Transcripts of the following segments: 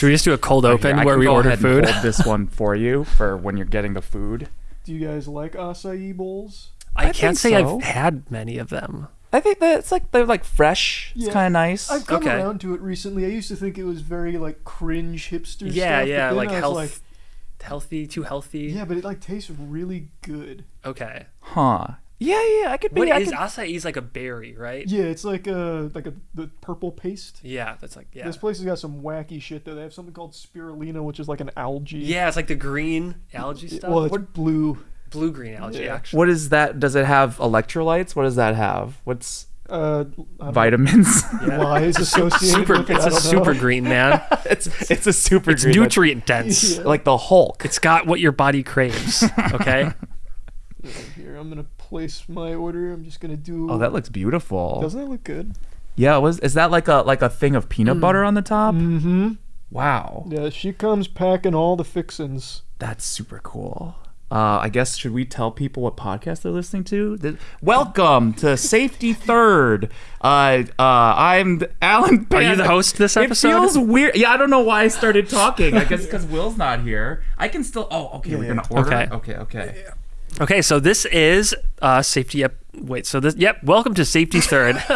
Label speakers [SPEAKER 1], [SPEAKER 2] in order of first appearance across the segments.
[SPEAKER 1] Should we just do a cold
[SPEAKER 2] Right
[SPEAKER 1] open
[SPEAKER 2] here. I
[SPEAKER 1] where
[SPEAKER 2] can
[SPEAKER 1] we
[SPEAKER 2] go
[SPEAKER 1] order
[SPEAKER 2] ahead and
[SPEAKER 1] food?
[SPEAKER 2] hold this one for you for when you're getting the food.
[SPEAKER 3] Do you guys like acai bowls?
[SPEAKER 1] I,
[SPEAKER 2] I
[SPEAKER 1] can't say
[SPEAKER 2] so.
[SPEAKER 1] I've had many of them.
[SPEAKER 2] I think that it's like they're like fresh. It's kind of nice.
[SPEAKER 3] I've come
[SPEAKER 1] Okay.
[SPEAKER 3] around to it recently. I used to think it was very like cringe hipster stuff.
[SPEAKER 1] Yeah,
[SPEAKER 3] but
[SPEAKER 1] yeah, like health,
[SPEAKER 3] like,
[SPEAKER 1] healthy, too healthy.
[SPEAKER 3] yeah, but it like tastes really good.
[SPEAKER 1] Okay.
[SPEAKER 2] huh? Yeah, yeah. I could be.
[SPEAKER 1] What
[SPEAKER 2] I
[SPEAKER 1] is
[SPEAKER 2] could-
[SPEAKER 1] acai? Is like a berry, right?
[SPEAKER 3] Yeah, it's like a like a the purple paste.
[SPEAKER 1] Yeah, that's like yeah.
[SPEAKER 3] This place has got some wacky shit though. They have something called spirulina, which is like an algae.
[SPEAKER 1] Yeah, it's like the green algae stuff.
[SPEAKER 3] Well, it's blue.
[SPEAKER 1] Blue green algae,
[SPEAKER 3] Yeah.
[SPEAKER 1] actually.
[SPEAKER 2] What is that? Does it have electrolytes? What does that have? What's
[SPEAKER 3] Uh,
[SPEAKER 2] vitamins?
[SPEAKER 1] Yeah.
[SPEAKER 3] know, lies associated
[SPEAKER 1] Super.
[SPEAKER 3] with it.
[SPEAKER 1] It's a
[SPEAKER 3] don't know.
[SPEAKER 1] super green man.
[SPEAKER 2] it's it's a super
[SPEAKER 1] It's
[SPEAKER 2] green, like-
[SPEAKER 1] nutrient dense.
[SPEAKER 3] Yeah.
[SPEAKER 2] like the Hulk.
[SPEAKER 1] It's got what your body craves. Okay.
[SPEAKER 3] Here, I'm gonna place my order. I'm just gonna do.
[SPEAKER 2] Oh, that looks beautiful.
[SPEAKER 3] doesn't that look good?
[SPEAKER 2] Yeah, was is that like a like a thing of peanut butter on the top?
[SPEAKER 3] Mm-hmm.
[SPEAKER 2] Wow,
[SPEAKER 3] Yeah, she comes packing all the fixins.
[SPEAKER 2] that's super cool. Uh, I guess should we tell people what podcast they're listening to? Th- Welcome to Safety Third. Uh, uh, I'm Allen.
[SPEAKER 1] Are you the host this episode?
[SPEAKER 2] It
[SPEAKER 1] episode?
[SPEAKER 2] feels weird. Yeah, I don't know why I started talking. I guess because Will's not here. I can still. Oh, okay. we're
[SPEAKER 3] Yeah.
[SPEAKER 2] gonna order.
[SPEAKER 1] Okay.
[SPEAKER 2] Okay. Okay.
[SPEAKER 1] Okay, so this is uh, safety. Ep- wait, so this. Yep. Welcome to Safety Third.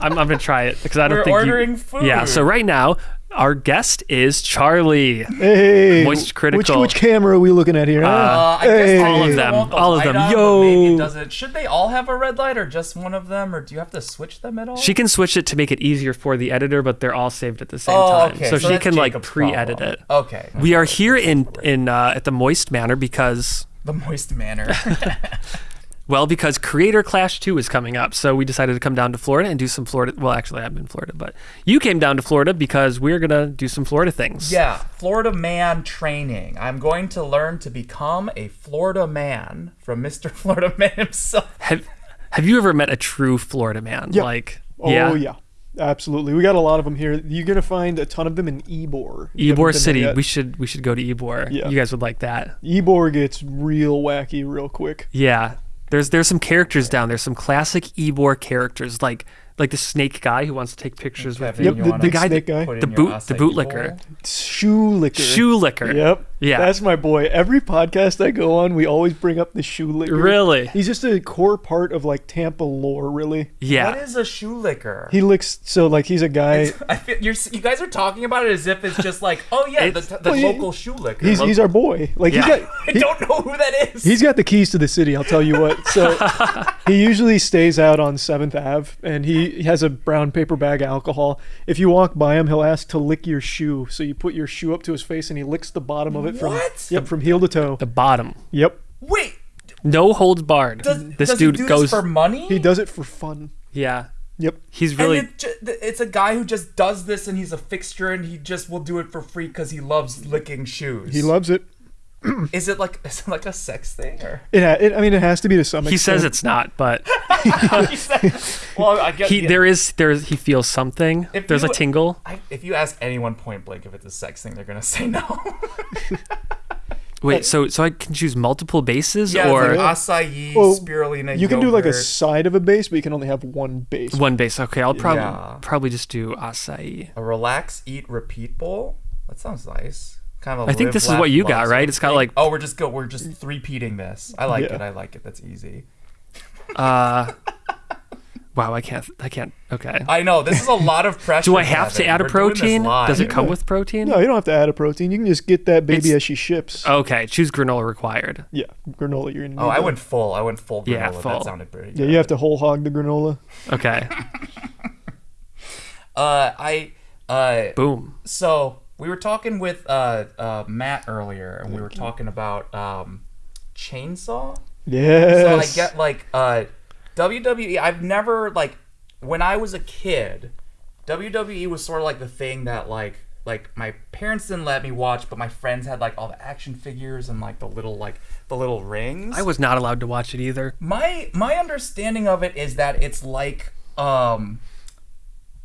[SPEAKER 1] I'm, I'm gonna try it because I don't
[SPEAKER 2] We're
[SPEAKER 1] think
[SPEAKER 2] ordering
[SPEAKER 1] you,
[SPEAKER 2] food.
[SPEAKER 1] Yeah. So right now, our guest is Charlie.
[SPEAKER 3] Hey,
[SPEAKER 1] Moist Critikal.
[SPEAKER 3] Which which camera are we looking at here? huh?
[SPEAKER 2] Uh, I
[SPEAKER 3] Hey.
[SPEAKER 2] guess
[SPEAKER 1] All of them.
[SPEAKER 2] the
[SPEAKER 1] All of them.
[SPEAKER 2] on,
[SPEAKER 1] Yo.
[SPEAKER 2] maybe it doesn't. Should they all have a red light or just one of them, or do you have to switch them at all?
[SPEAKER 1] She can switch it to make it easier for the editor, but they're all saved at the same
[SPEAKER 2] oh,
[SPEAKER 1] time,
[SPEAKER 2] okay.
[SPEAKER 1] so, she
[SPEAKER 2] that's
[SPEAKER 1] can like pre-edit
[SPEAKER 2] problem.
[SPEAKER 1] it.
[SPEAKER 2] Okay.
[SPEAKER 1] We are here in in uh, at the Moist Manor because
[SPEAKER 2] the moist manor.
[SPEAKER 1] well because Creator Clash 2 is coming up. So we decided to come down to Florida and do some Florida. Well, actually, I'm in Florida, but you came down to Florida because we're gonna do some Florida things.
[SPEAKER 2] yeah, Florida man training. I'm going to learn to become a Florida man from Mr. Florida Man himself.
[SPEAKER 1] Have Have you ever met a true Florida man?
[SPEAKER 3] Yeah.
[SPEAKER 1] Like
[SPEAKER 3] Oh yeah. Absolutely. We got a lot of them here. You're gonna find a ton of them in Ybor. if you haven't
[SPEAKER 1] Ybor
[SPEAKER 3] been there
[SPEAKER 1] City. We should we should go to Ybor.
[SPEAKER 3] Yeah.
[SPEAKER 1] You guys would like that.
[SPEAKER 3] Ybor gets real wacky real quick.
[SPEAKER 1] Yeah. There's there's some characters down there, some classic Ybor characters, like like the snake guy who wants to take pictures with
[SPEAKER 2] Kevin,
[SPEAKER 1] you.
[SPEAKER 3] Yep,
[SPEAKER 2] you
[SPEAKER 3] the
[SPEAKER 2] wanna
[SPEAKER 1] guy
[SPEAKER 3] snake guy.
[SPEAKER 1] the boot- the
[SPEAKER 2] acai
[SPEAKER 1] bootlicker.
[SPEAKER 3] Shoe licker.
[SPEAKER 1] Shoe licker.
[SPEAKER 3] Yep.
[SPEAKER 1] Yeah.
[SPEAKER 3] That's my boy. Every podcast I go on, we always bring up the shoe licker.
[SPEAKER 1] Really?
[SPEAKER 3] He's just a core part of like Tampa lore, really.
[SPEAKER 1] Yeah.
[SPEAKER 2] What is a shoe licker?
[SPEAKER 3] He licks so like he's a guy.
[SPEAKER 2] I feel, you're, you guys are talking about it as if it's just like, oh yeah, the, the
[SPEAKER 3] Well, he-
[SPEAKER 2] local shoe licker.
[SPEAKER 3] He's he's our boy. Like
[SPEAKER 1] Yeah.
[SPEAKER 3] he's got
[SPEAKER 2] I don't know who that is.
[SPEAKER 3] he's got the keys to the city. I'll tell you what. So he usually stays out on Seventh Ave, and he, he has a brown paper bag of alcohol. If you walk by him, he'll ask to lick your shoe. So you put your shoe up to his face, and he licks the bottom of it from
[SPEAKER 2] What?
[SPEAKER 3] yep from heel to toe.
[SPEAKER 1] the bottom.
[SPEAKER 3] Yep.
[SPEAKER 2] Wait,
[SPEAKER 1] No holds barred.
[SPEAKER 2] does,
[SPEAKER 1] this
[SPEAKER 2] does
[SPEAKER 1] dude
[SPEAKER 2] he do
[SPEAKER 1] goes
[SPEAKER 2] this for money?
[SPEAKER 3] He does it for fun.
[SPEAKER 1] Yeah.
[SPEAKER 3] Yep.
[SPEAKER 1] He's really
[SPEAKER 2] And it ju- th- it's a guy who just does this and he's a fixture and he just will do it for free because he loves licking shoes.
[SPEAKER 3] He loves it.
[SPEAKER 2] Is it like is it like a sex thing or?
[SPEAKER 3] It, it I mean, it has to be to some
[SPEAKER 1] he says it's not, but
[SPEAKER 2] He said- well, I guess
[SPEAKER 1] he there is there's he feels something.
[SPEAKER 2] If
[SPEAKER 1] There's a tingle.
[SPEAKER 2] I, if you ask anyone point blank if it's a sex thing, they're gonna say no.
[SPEAKER 1] Wait, so so I can choose multiple bases
[SPEAKER 2] yeah,
[SPEAKER 1] or
[SPEAKER 2] it's like acai,
[SPEAKER 3] Well,
[SPEAKER 2] spirulina.
[SPEAKER 3] You can do like a side of a base, but you can only have one base.
[SPEAKER 1] one base? Okay, I'll probably
[SPEAKER 2] Yeah.
[SPEAKER 1] probably just do acai.
[SPEAKER 2] a relax, eat, repeat bowl. That sounds nice. Kind of. I
[SPEAKER 1] I think this is what you got, right? It's got, like-
[SPEAKER 2] Oh, we're just go. We're just repeating this. I like
[SPEAKER 3] Yeah.
[SPEAKER 2] it. I like it. That's easy.
[SPEAKER 1] Uh Wow, I can't I can't okay.
[SPEAKER 2] I know this is a lot of pressure.
[SPEAKER 1] Do I have to add a
[SPEAKER 2] We're
[SPEAKER 1] protein? Does it come with protein?
[SPEAKER 3] No, you don't have to add a protein. You can just get that baby
[SPEAKER 1] It's-
[SPEAKER 3] as she ships.
[SPEAKER 1] Okay, choose granola required.
[SPEAKER 3] yeah, granola. You're gonna.
[SPEAKER 2] Oh,
[SPEAKER 3] need
[SPEAKER 2] I
[SPEAKER 3] that.
[SPEAKER 2] went full. I went full granola.
[SPEAKER 1] Yeah, full.
[SPEAKER 2] That sounded pretty.
[SPEAKER 3] Yeah,
[SPEAKER 2] good.
[SPEAKER 3] you have to whole hog the granola.
[SPEAKER 1] Okay.
[SPEAKER 2] Uh, I uh,
[SPEAKER 1] Boom.
[SPEAKER 2] so we were talking with uh, uh Matt earlier, and we were talking about um chainsaw. Yeah. So I get like uh WWE. I've never like when I was a kid, WWE was sort of like the thing that like like my parents didn't let me watch, but my friends had like all the action figures and like the little like the little rings.
[SPEAKER 1] I was not allowed to watch it either.
[SPEAKER 2] my my understanding of it is that it's like um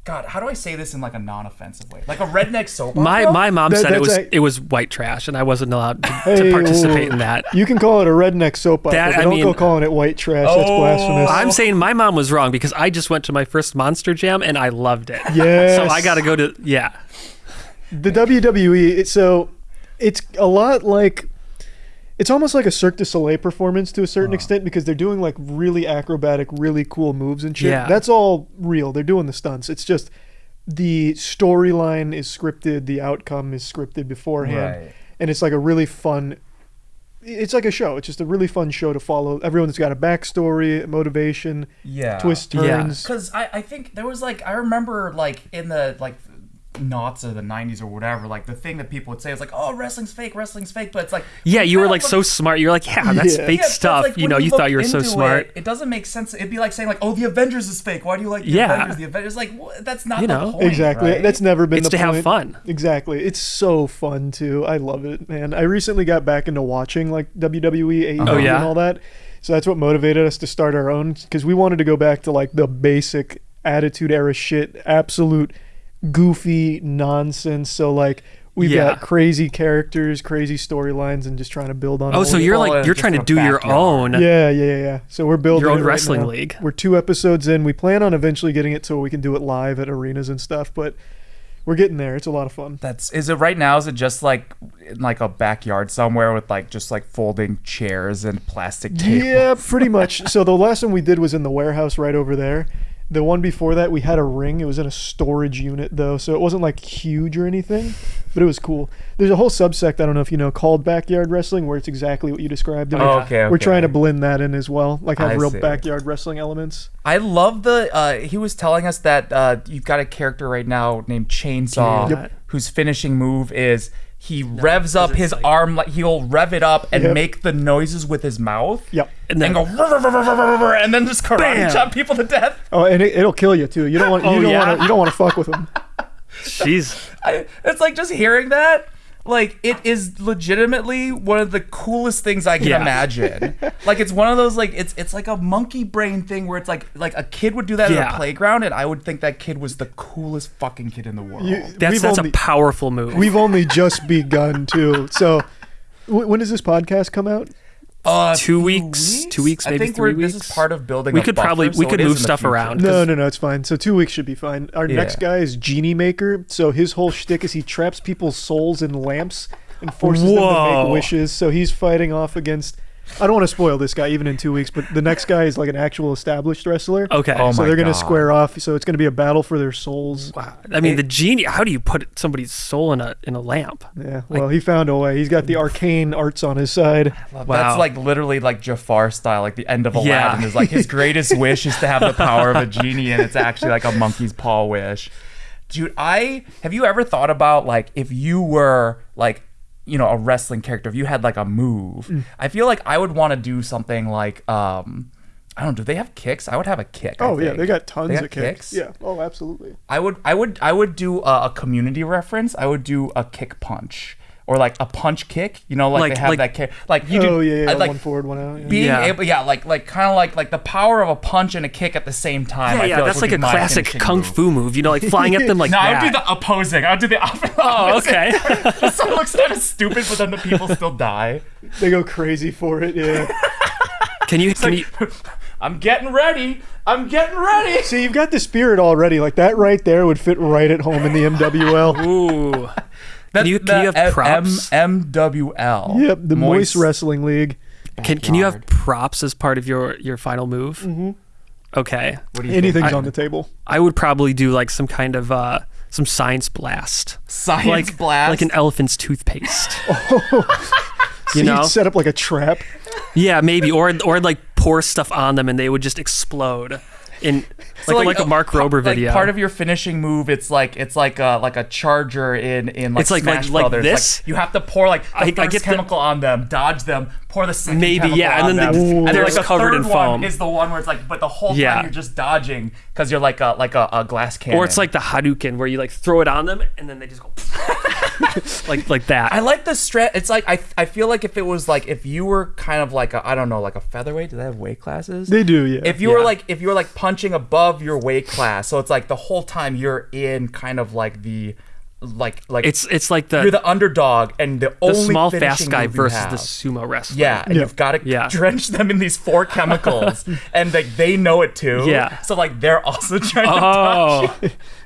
[SPEAKER 2] God, how do I say this in like a non-offensive way? Like a redneck soap opera?
[SPEAKER 1] my my mom
[SPEAKER 3] That-
[SPEAKER 1] said it was
[SPEAKER 3] a-
[SPEAKER 1] it was white trash, and I wasn't allowed to,
[SPEAKER 3] Hey,
[SPEAKER 1] to participate
[SPEAKER 3] ooh.
[SPEAKER 1] in that.
[SPEAKER 3] You can call it a redneck soap opera,
[SPEAKER 1] That-
[SPEAKER 3] but
[SPEAKER 1] I
[SPEAKER 3] don't go calling it white trash. That's
[SPEAKER 2] Oh.
[SPEAKER 3] blasphemous.
[SPEAKER 1] I'm saying my mom was wrong because I just went to my first Monster Jam and I loved it.
[SPEAKER 3] yes.
[SPEAKER 1] So I got to go to yeah.
[SPEAKER 3] the WWE. So it's a lot like it's almost like a Cirque du Soleil performance to a certain
[SPEAKER 2] Uh.
[SPEAKER 3] extent because they're doing like really acrobatic, really cool moves and shit.
[SPEAKER 1] Yeah.
[SPEAKER 3] That's all real. They're doing the stunts. It's just the storyline is scripted, the outcome is scripted beforehand,
[SPEAKER 2] Right.
[SPEAKER 3] and it's like a really fun. It's like a show. It's just a really fun show to follow. Everyone's got a backstory, motivation,
[SPEAKER 2] Yeah.
[SPEAKER 3] twist
[SPEAKER 1] Yeah.
[SPEAKER 3] turns.
[SPEAKER 2] Because I, I think there was like I remember like in the like knots of the 90s or whatever like the thing that people would say is like oh wrestling's fake wrestling's fake but it's like
[SPEAKER 1] Yeah, you were like so smart. You're like, yeah, that's
[SPEAKER 3] Yeah.
[SPEAKER 1] fake
[SPEAKER 2] Yeah,
[SPEAKER 1] stuff.
[SPEAKER 2] like,
[SPEAKER 1] you know, you
[SPEAKER 2] look
[SPEAKER 1] thought you were so
[SPEAKER 2] into
[SPEAKER 1] smart.
[SPEAKER 2] It, it doesn't make sense. It'd be like saying like, "Oh, the Avengers is fake. Why do you like the
[SPEAKER 1] Yeah.
[SPEAKER 2] Avengers?" The Avengers like wha- that's not
[SPEAKER 1] You
[SPEAKER 2] the
[SPEAKER 1] know.
[SPEAKER 2] point.
[SPEAKER 3] Exactly.
[SPEAKER 2] right?
[SPEAKER 3] That's never been
[SPEAKER 1] It's
[SPEAKER 3] the
[SPEAKER 1] to have fun.
[SPEAKER 3] Exactly. It's so fun too. I love it, man. I recently got back into watching like WWE, AEW,
[SPEAKER 1] Oh, yeah?
[SPEAKER 3] and all that. So that's what motivated us to start our own because we wanted to go back to like the basic attitude era shit, absolute goofy nonsense. So like we've
[SPEAKER 1] Yeah.
[SPEAKER 3] got crazy characters, crazy storylines, and just trying to build on.
[SPEAKER 1] Oh, so you're like you're trying to do your
[SPEAKER 2] backyard.
[SPEAKER 1] own.
[SPEAKER 3] Yeah, yeah, yeah, yeah. So we're building
[SPEAKER 1] Your own
[SPEAKER 3] it right
[SPEAKER 1] wrestling
[SPEAKER 3] now.
[SPEAKER 1] league.
[SPEAKER 3] We're two episodes in. We plan on eventually getting it so we can do it live at arenas and stuff, but we're getting there. It's a lot of fun.
[SPEAKER 2] That's is it right now? Is it just like in like a backyard somewhere with like just like folding chairs and plastic tape?
[SPEAKER 3] Yeah, pretty much. So the last one we did was in the warehouse right over there. The one before that, we had a ring. It was in a storage unit though, so it wasn't like huge or anything, but it was cool. There's a whole subsect I don't know if you know called backyard wrestling, where it's exactly what you described. and
[SPEAKER 2] Oh,
[SPEAKER 3] we're-
[SPEAKER 2] okay,
[SPEAKER 3] We're trying to blend that in as well, like have
[SPEAKER 2] I
[SPEAKER 3] real
[SPEAKER 2] see.
[SPEAKER 3] backyard wrestling elements.
[SPEAKER 2] I love the. Uh, he was telling us that uh, you've got a character right now named Chainsaw,
[SPEAKER 1] Yep.
[SPEAKER 2] whose finishing move is he revs up his
[SPEAKER 1] like-
[SPEAKER 2] arm like he'll rev it up and
[SPEAKER 3] Yep.
[SPEAKER 2] make the noises with his mouth.
[SPEAKER 3] Yep.
[SPEAKER 1] And
[SPEAKER 2] And
[SPEAKER 1] then
[SPEAKER 2] go "Rrr, rrr, rrr, rrr, rrr," and then just karate
[SPEAKER 1] Bam.
[SPEAKER 2] chop people to death.
[SPEAKER 3] Oh, and it, it'll kill you too. You don't want. Oh, you
[SPEAKER 1] Oh,
[SPEAKER 3] don't
[SPEAKER 1] yeah?
[SPEAKER 3] want to. You don't want to fuck with them.
[SPEAKER 1] jeez.
[SPEAKER 2] I, it's like just hearing that. Like it is legitimately one of the coolest things I can
[SPEAKER 1] Yeah.
[SPEAKER 2] imagine. like it's one of those like it's it's like a monkey brain thing where it's like like a kid would do that at
[SPEAKER 1] Yeah.
[SPEAKER 2] a playground and I would think that kid was the coolest fucking kid in the world.
[SPEAKER 3] You,
[SPEAKER 1] That's that's
[SPEAKER 3] only,
[SPEAKER 1] a powerful move.
[SPEAKER 3] We've only just begun too. So, w- when does this podcast come out?
[SPEAKER 2] Uh,
[SPEAKER 1] Two
[SPEAKER 2] few
[SPEAKER 1] weeks? Two weeks,
[SPEAKER 2] I
[SPEAKER 1] maybe
[SPEAKER 2] think we're,
[SPEAKER 1] three
[SPEAKER 2] This
[SPEAKER 1] weeks?
[SPEAKER 2] is part of building.
[SPEAKER 1] We
[SPEAKER 2] a
[SPEAKER 1] could
[SPEAKER 2] buffer,
[SPEAKER 1] probably- we
[SPEAKER 2] so
[SPEAKER 1] could move stuff around.
[SPEAKER 3] No, no, no, it's fine. So two weeks should be fine. Our
[SPEAKER 2] Yeah.
[SPEAKER 3] next guy is Genie Maker. So his whole shtick is he traps people's souls in lamps and forces them to make wishes. So he's fighting off against. I don't want to spoil this guy even in two weeks, but the next guy is like an actual established wrestler.
[SPEAKER 1] okay.
[SPEAKER 2] Oh
[SPEAKER 3] so
[SPEAKER 2] my
[SPEAKER 3] they're gonna
[SPEAKER 2] God.
[SPEAKER 3] square off. So it's gonna be a battle for their souls.
[SPEAKER 1] Wow. I mean,
[SPEAKER 2] It-
[SPEAKER 1] the genie. How do you put somebody's soul in a in a lamp?
[SPEAKER 3] Yeah. Well, he found a way. He's got the arcane arts on his side.
[SPEAKER 2] Wow.
[SPEAKER 1] Wow.
[SPEAKER 2] That's like literally like Jafar style, like the end of Aladdin
[SPEAKER 1] Yeah.
[SPEAKER 2] is like his greatest wish is to have the power of a genie, and it's actually like a monkey's paw wish. Dude, I have you ever thought about like if you were like you know a wrestling character, if you had like a move,
[SPEAKER 3] Mm.
[SPEAKER 2] I feel like I would want to do something like um. I don't. Do they have kicks? I would have a kick.
[SPEAKER 3] Oh yeah, they got tons
[SPEAKER 2] They
[SPEAKER 3] of kicks. Yeah. Oh, absolutely.
[SPEAKER 2] I would, I would, I would do a, a community reference. I would do a kick punch or like a punch kick. You know, like,
[SPEAKER 1] Like-
[SPEAKER 2] they have
[SPEAKER 1] like-
[SPEAKER 2] that kick. Like you do,
[SPEAKER 3] oh yeah, yeah.
[SPEAKER 2] Uh, like
[SPEAKER 3] one forward, one out. Yeah.
[SPEAKER 2] being
[SPEAKER 1] Yeah.
[SPEAKER 2] able, yeah, like like kind of like like the power of a punch and a kick at the same time.
[SPEAKER 1] Yeah,
[SPEAKER 2] I
[SPEAKER 1] yeah.
[SPEAKER 2] feel
[SPEAKER 1] That's
[SPEAKER 2] would
[SPEAKER 1] like a classic kung
[SPEAKER 2] move.
[SPEAKER 1] fu move. You know, like flying at them like
[SPEAKER 2] No, I would do the opposing. I would do the opposite.
[SPEAKER 1] oh, okay.
[SPEAKER 2] so it looks kind of stupid, but then the people still die.
[SPEAKER 3] They go crazy for it. Yeah.
[SPEAKER 1] can you can you?
[SPEAKER 2] I'm getting ready. I'm getting ready.
[SPEAKER 3] See, you've got the spirit already. Like that right there would fit right at home in the MWL.
[SPEAKER 1] Ooh.
[SPEAKER 2] That's
[SPEAKER 1] you- can you
[SPEAKER 2] the
[SPEAKER 1] have props?
[SPEAKER 2] M- MWL.
[SPEAKER 3] Yep, the Moist, Wrestling League.
[SPEAKER 1] Can can you have props as part of your your final move? Mm-hmm. Okay.
[SPEAKER 2] What do you
[SPEAKER 3] Anything's
[SPEAKER 1] I-
[SPEAKER 3] on the table.
[SPEAKER 1] I would probably do like some kind of uh some science blast.
[SPEAKER 2] Science
[SPEAKER 1] like
[SPEAKER 2] blast.
[SPEAKER 1] like an elephant's toothpaste.
[SPEAKER 3] So
[SPEAKER 1] you know?
[SPEAKER 3] would set up like a trap.
[SPEAKER 1] Yeah, maybe or or like pour stuff on them and they would just explode in
[SPEAKER 2] So,
[SPEAKER 1] like, like, a Mark Rober video.
[SPEAKER 2] Like part of your finishing move, it's like it's like a like a charger in in like
[SPEAKER 1] It's like-
[SPEAKER 2] Smash
[SPEAKER 1] like- like
[SPEAKER 2] Brothers.
[SPEAKER 1] this?
[SPEAKER 2] you have to pour like the
[SPEAKER 1] I- I
[SPEAKER 2] first
[SPEAKER 1] get the-
[SPEAKER 2] chemical on them, dodge them, pour the second
[SPEAKER 1] Maybe, yeah, and then the-
[SPEAKER 2] and
[SPEAKER 1] they're
[SPEAKER 2] like the
[SPEAKER 1] covered
[SPEAKER 2] third
[SPEAKER 1] in
[SPEAKER 2] one
[SPEAKER 1] foam.
[SPEAKER 2] is the one where it's like, but the whole
[SPEAKER 1] Yeah.
[SPEAKER 2] time you're just dodging because you're like a like a, a glass can.
[SPEAKER 1] or it's like the Hadouken where you like throw it on them and then they just go like like that.
[SPEAKER 2] I like the stretch. It's like I I feel like if it was like if you were kind of like a I don't know like a featherweight. Do they have weight classes?
[SPEAKER 3] They do, yeah.
[SPEAKER 2] if you were like if you were like punching above your weight class so it's like the whole time you're in kind of like the like like
[SPEAKER 1] it's it's like the
[SPEAKER 2] you're the underdog and the,
[SPEAKER 1] the
[SPEAKER 2] only
[SPEAKER 1] small fast guy versus
[SPEAKER 2] have.
[SPEAKER 1] the sumo wrestler.
[SPEAKER 2] yeah, and
[SPEAKER 3] Yeah.
[SPEAKER 2] you've got to
[SPEAKER 1] Yeah.
[SPEAKER 2] drench them in these four chemicals, and like they know it too.
[SPEAKER 1] Yeah.
[SPEAKER 2] So like they're also trying to
[SPEAKER 1] oh. dodge.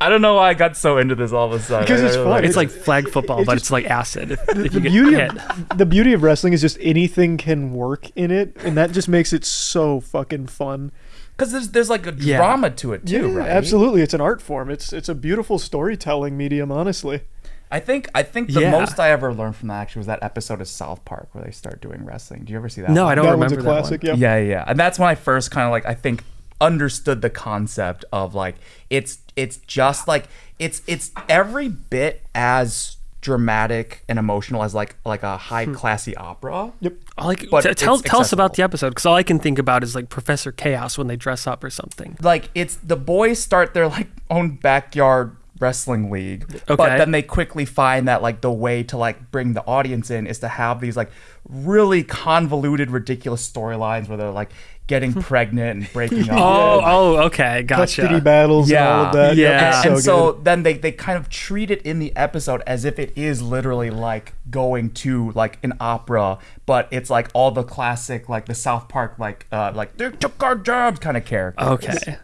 [SPEAKER 2] I don't know why I got so into this all of a sudden.
[SPEAKER 3] Because it's fun.
[SPEAKER 2] like
[SPEAKER 1] It's
[SPEAKER 2] it.
[SPEAKER 1] like flag football,
[SPEAKER 3] it's
[SPEAKER 1] but
[SPEAKER 3] just-
[SPEAKER 1] it's like acid if, if
[SPEAKER 3] the beauty of the beauty of wrestling is just anything can work in it, and that just makes it so fucking fun.
[SPEAKER 2] because there's there's like a
[SPEAKER 1] Yeah.
[SPEAKER 2] drama to it too,
[SPEAKER 3] Yeah,
[SPEAKER 2] right?
[SPEAKER 3] Absolutely, it's an art form. It's it's a beautiful storytelling medium, honestly.
[SPEAKER 2] I think I think the
[SPEAKER 1] Yeah.
[SPEAKER 2] most I ever learned from that actually was that episode of South Park where they start doing wrestling. Do you ever see that?
[SPEAKER 1] No,
[SPEAKER 2] one?
[SPEAKER 1] I don't
[SPEAKER 3] that
[SPEAKER 1] remember
[SPEAKER 3] one's a classic.
[SPEAKER 1] one.
[SPEAKER 3] Yeah.
[SPEAKER 2] Yeah, yeah, and that's when I first kind of like I think understood the concept of like it's it's just like it's it's every bit as dramatic and emotional as like like a high hmm. classy opera.
[SPEAKER 3] Yep.
[SPEAKER 1] Like,
[SPEAKER 2] But
[SPEAKER 1] t- tell
[SPEAKER 2] it's
[SPEAKER 1] tell us about the episode because all I can think about is like Professor Chaos when they dress up or something.
[SPEAKER 2] Like it's the boys start their like own backyard wrestling league but then they quickly find that like the way to like bring the audience in is to have these like really convoluted ridiculous storylines where they're like getting pregnant and breaking up
[SPEAKER 1] Oh, oh, okay,
[SPEAKER 3] Custody
[SPEAKER 1] gotcha.
[SPEAKER 3] battles and all of that.
[SPEAKER 1] Yeah.
[SPEAKER 3] Yep,
[SPEAKER 2] and, and so
[SPEAKER 3] good.
[SPEAKER 2] then they, they kind of treat it in the episode as if it is literally like going to like an opera but it's like all the classic like the south park like uh like they took our jobs kind of character
[SPEAKER 1] Okay,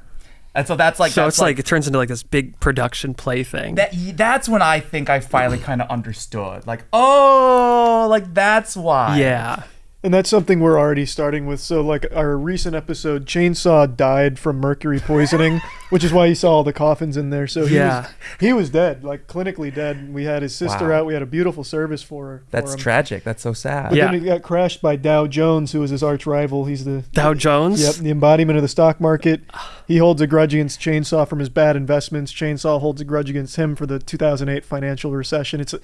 [SPEAKER 2] and so that's like
[SPEAKER 1] so
[SPEAKER 2] that's
[SPEAKER 1] it's like, it turns into like this big production play thing.
[SPEAKER 2] that that's when i think i finally kind of understood like oh like that's why
[SPEAKER 1] yeah,
[SPEAKER 3] And that's something we're already starting with. So, like our recent episode, Chainsaw died from mercury poisoning, which is why you saw all the coffins in there. So he
[SPEAKER 1] Yeah.
[SPEAKER 3] was he was dead, like clinically dead. We had his sister
[SPEAKER 2] Wow.
[SPEAKER 3] out. We had a beautiful service for her.
[SPEAKER 2] that's
[SPEAKER 3] for him.
[SPEAKER 2] tragic that's so sad
[SPEAKER 3] But
[SPEAKER 1] Yeah.
[SPEAKER 3] then he got crashed by Dow Jones, who was his arch rival. He's the
[SPEAKER 1] Dow Jones.
[SPEAKER 3] Yep, the embodiment of the stock market. He holds a grudge against Chainsaw from his bad investments. Chainsaw holds a grudge against him for the 2008 financial recession. It's a,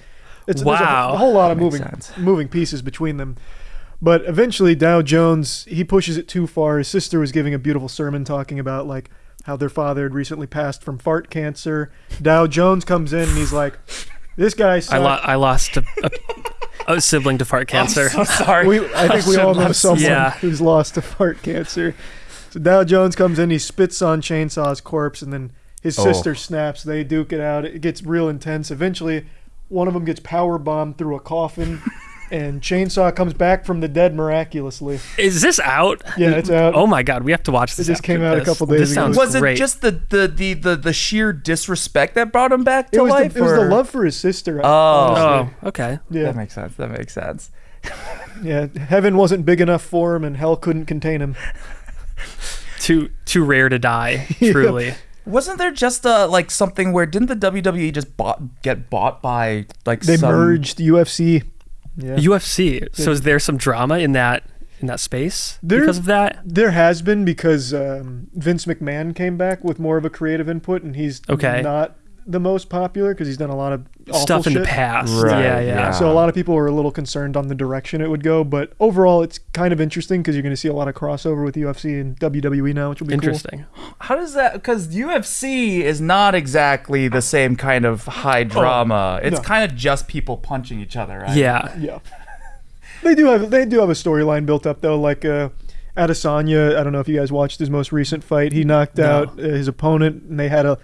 [SPEAKER 3] it's there's a, a whole lot of
[SPEAKER 2] That makes
[SPEAKER 3] moving
[SPEAKER 2] sense.
[SPEAKER 3] moving pieces between them. But eventually, Dow Jones he pushes it too far. His sister was giving a beautiful sermon talking about like how their father had recently passed from fart cancer. Dow Jones comes in and he's like, "This guy
[SPEAKER 1] I,
[SPEAKER 3] sucks."
[SPEAKER 1] lo- I lost a, a, a sibling to fart cancer.
[SPEAKER 2] i'm so sorry
[SPEAKER 3] we, I think we all know someone
[SPEAKER 1] Yeah.
[SPEAKER 3] who's lost to fart cancer. So Dow Jones comes in, he spits on Chainsaw's corpse, and then his
[SPEAKER 2] Oh.
[SPEAKER 3] sister snaps. They duke it out. It gets real intense. Eventually, one of them gets power bombed through a coffin, and Chainsaw comes back from the dead miraculously.
[SPEAKER 1] Is this out?
[SPEAKER 3] Yeah, it's out.
[SPEAKER 1] Oh my god, we have to watch this.
[SPEAKER 3] It
[SPEAKER 1] just
[SPEAKER 3] came out a couple days
[SPEAKER 1] This
[SPEAKER 3] ago.
[SPEAKER 1] sounds
[SPEAKER 2] was it just the, the the the the sheer disrespect that brought him back to
[SPEAKER 3] It
[SPEAKER 2] life
[SPEAKER 3] the, it was the love for his sister.
[SPEAKER 2] Oh.
[SPEAKER 1] Oh, okay.
[SPEAKER 3] yeah,
[SPEAKER 2] that makes sense that makes sense
[SPEAKER 3] yeah. Heaven wasn't big enough for him, and hell couldn't contain him.
[SPEAKER 1] Too too rare to die.
[SPEAKER 3] Yeah.
[SPEAKER 1] Truly.
[SPEAKER 2] Wasn't there just uh like something where didn't the WWE just bought get bought by like
[SPEAKER 3] They
[SPEAKER 2] some,
[SPEAKER 3] merged UFC. Yeah.
[SPEAKER 1] UFC. So is there some drama in that in that space
[SPEAKER 3] There-
[SPEAKER 1] because of that?
[SPEAKER 3] There has been because um, Vince McMahon came back with more of a creative input, and he's
[SPEAKER 1] Okay.
[SPEAKER 3] not the most popular because he's done a lot of awful
[SPEAKER 1] Stuff in the past.
[SPEAKER 2] Right,
[SPEAKER 1] Yeah, yeah.
[SPEAKER 2] yeah.
[SPEAKER 3] So a lot of people were a little concerned on the direction it would go, but overall, it's kind of interesting because you're going to see a lot of crossover with UFC and WWE now, which will be
[SPEAKER 1] Interesting.
[SPEAKER 2] How does that? Because UFC is not exactly the same kind of high drama. it's
[SPEAKER 3] no.
[SPEAKER 2] kind of just people punching each other. Right?
[SPEAKER 1] Yeah.
[SPEAKER 3] Yeah, they do have they do have a storyline built up though. Like uh, Adesanya, I don't know if you guys watched his most recent fight. He knocked
[SPEAKER 1] No.
[SPEAKER 3] out uh, his opponent, and they had a,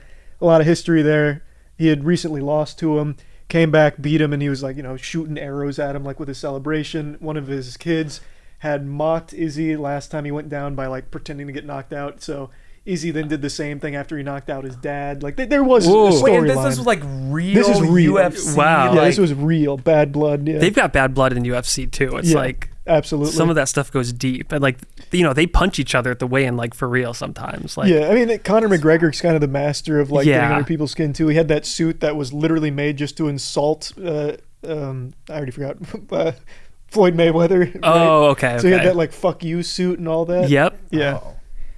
[SPEAKER 3] a lot of history there. He had recently lost to him, came back, beat him, and he was like, you know, shooting arrows at him like with a celebration. One of his kids had mocked Izzy last time he went down by like pretending to get knocked out. So Izzy then did the same thing after he knocked out his dad. Like th- there was
[SPEAKER 1] Whoa.
[SPEAKER 3] a
[SPEAKER 2] Wait, this,
[SPEAKER 3] storyline.
[SPEAKER 2] this was like real.
[SPEAKER 3] This is real.
[SPEAKER 2] UFC.
[SPEAKER 1] Wow.
[SPEAKER 3] yeah,
[SPEAKER 2] like-
[SPEAKER 3] this was real bad blood. Yeah,
[SPEAKER 1] They've got bad blood in UFC too. It's
[SPEAKER 3] Yeah.
[SPEAKER 1] like
[SPEAKER 3] absolutely.
[SPEAKER 1] some of that stuff goes deep, and like you know they punch each other at the weigh-in like for real sometimes. Like
[SPEAKER 3] yeah, I mean, Conor McGregor's kind of the master of like
[SPEAKER 1] Yeah.
[SPEAKER 3] getting under people's skin too. He had that suit that was literally made just to insult. Uh, um, I already forgot. uh, Floyd Mayweather. right?
[SPEAKER 1] oh okay.
[SPEAKER 3] So he had that like "fuck you" suit and all that.
[SPEAKER 1] Yep.
[SPEAKER 3] Yeah.
[SPEAKER 2] Oh.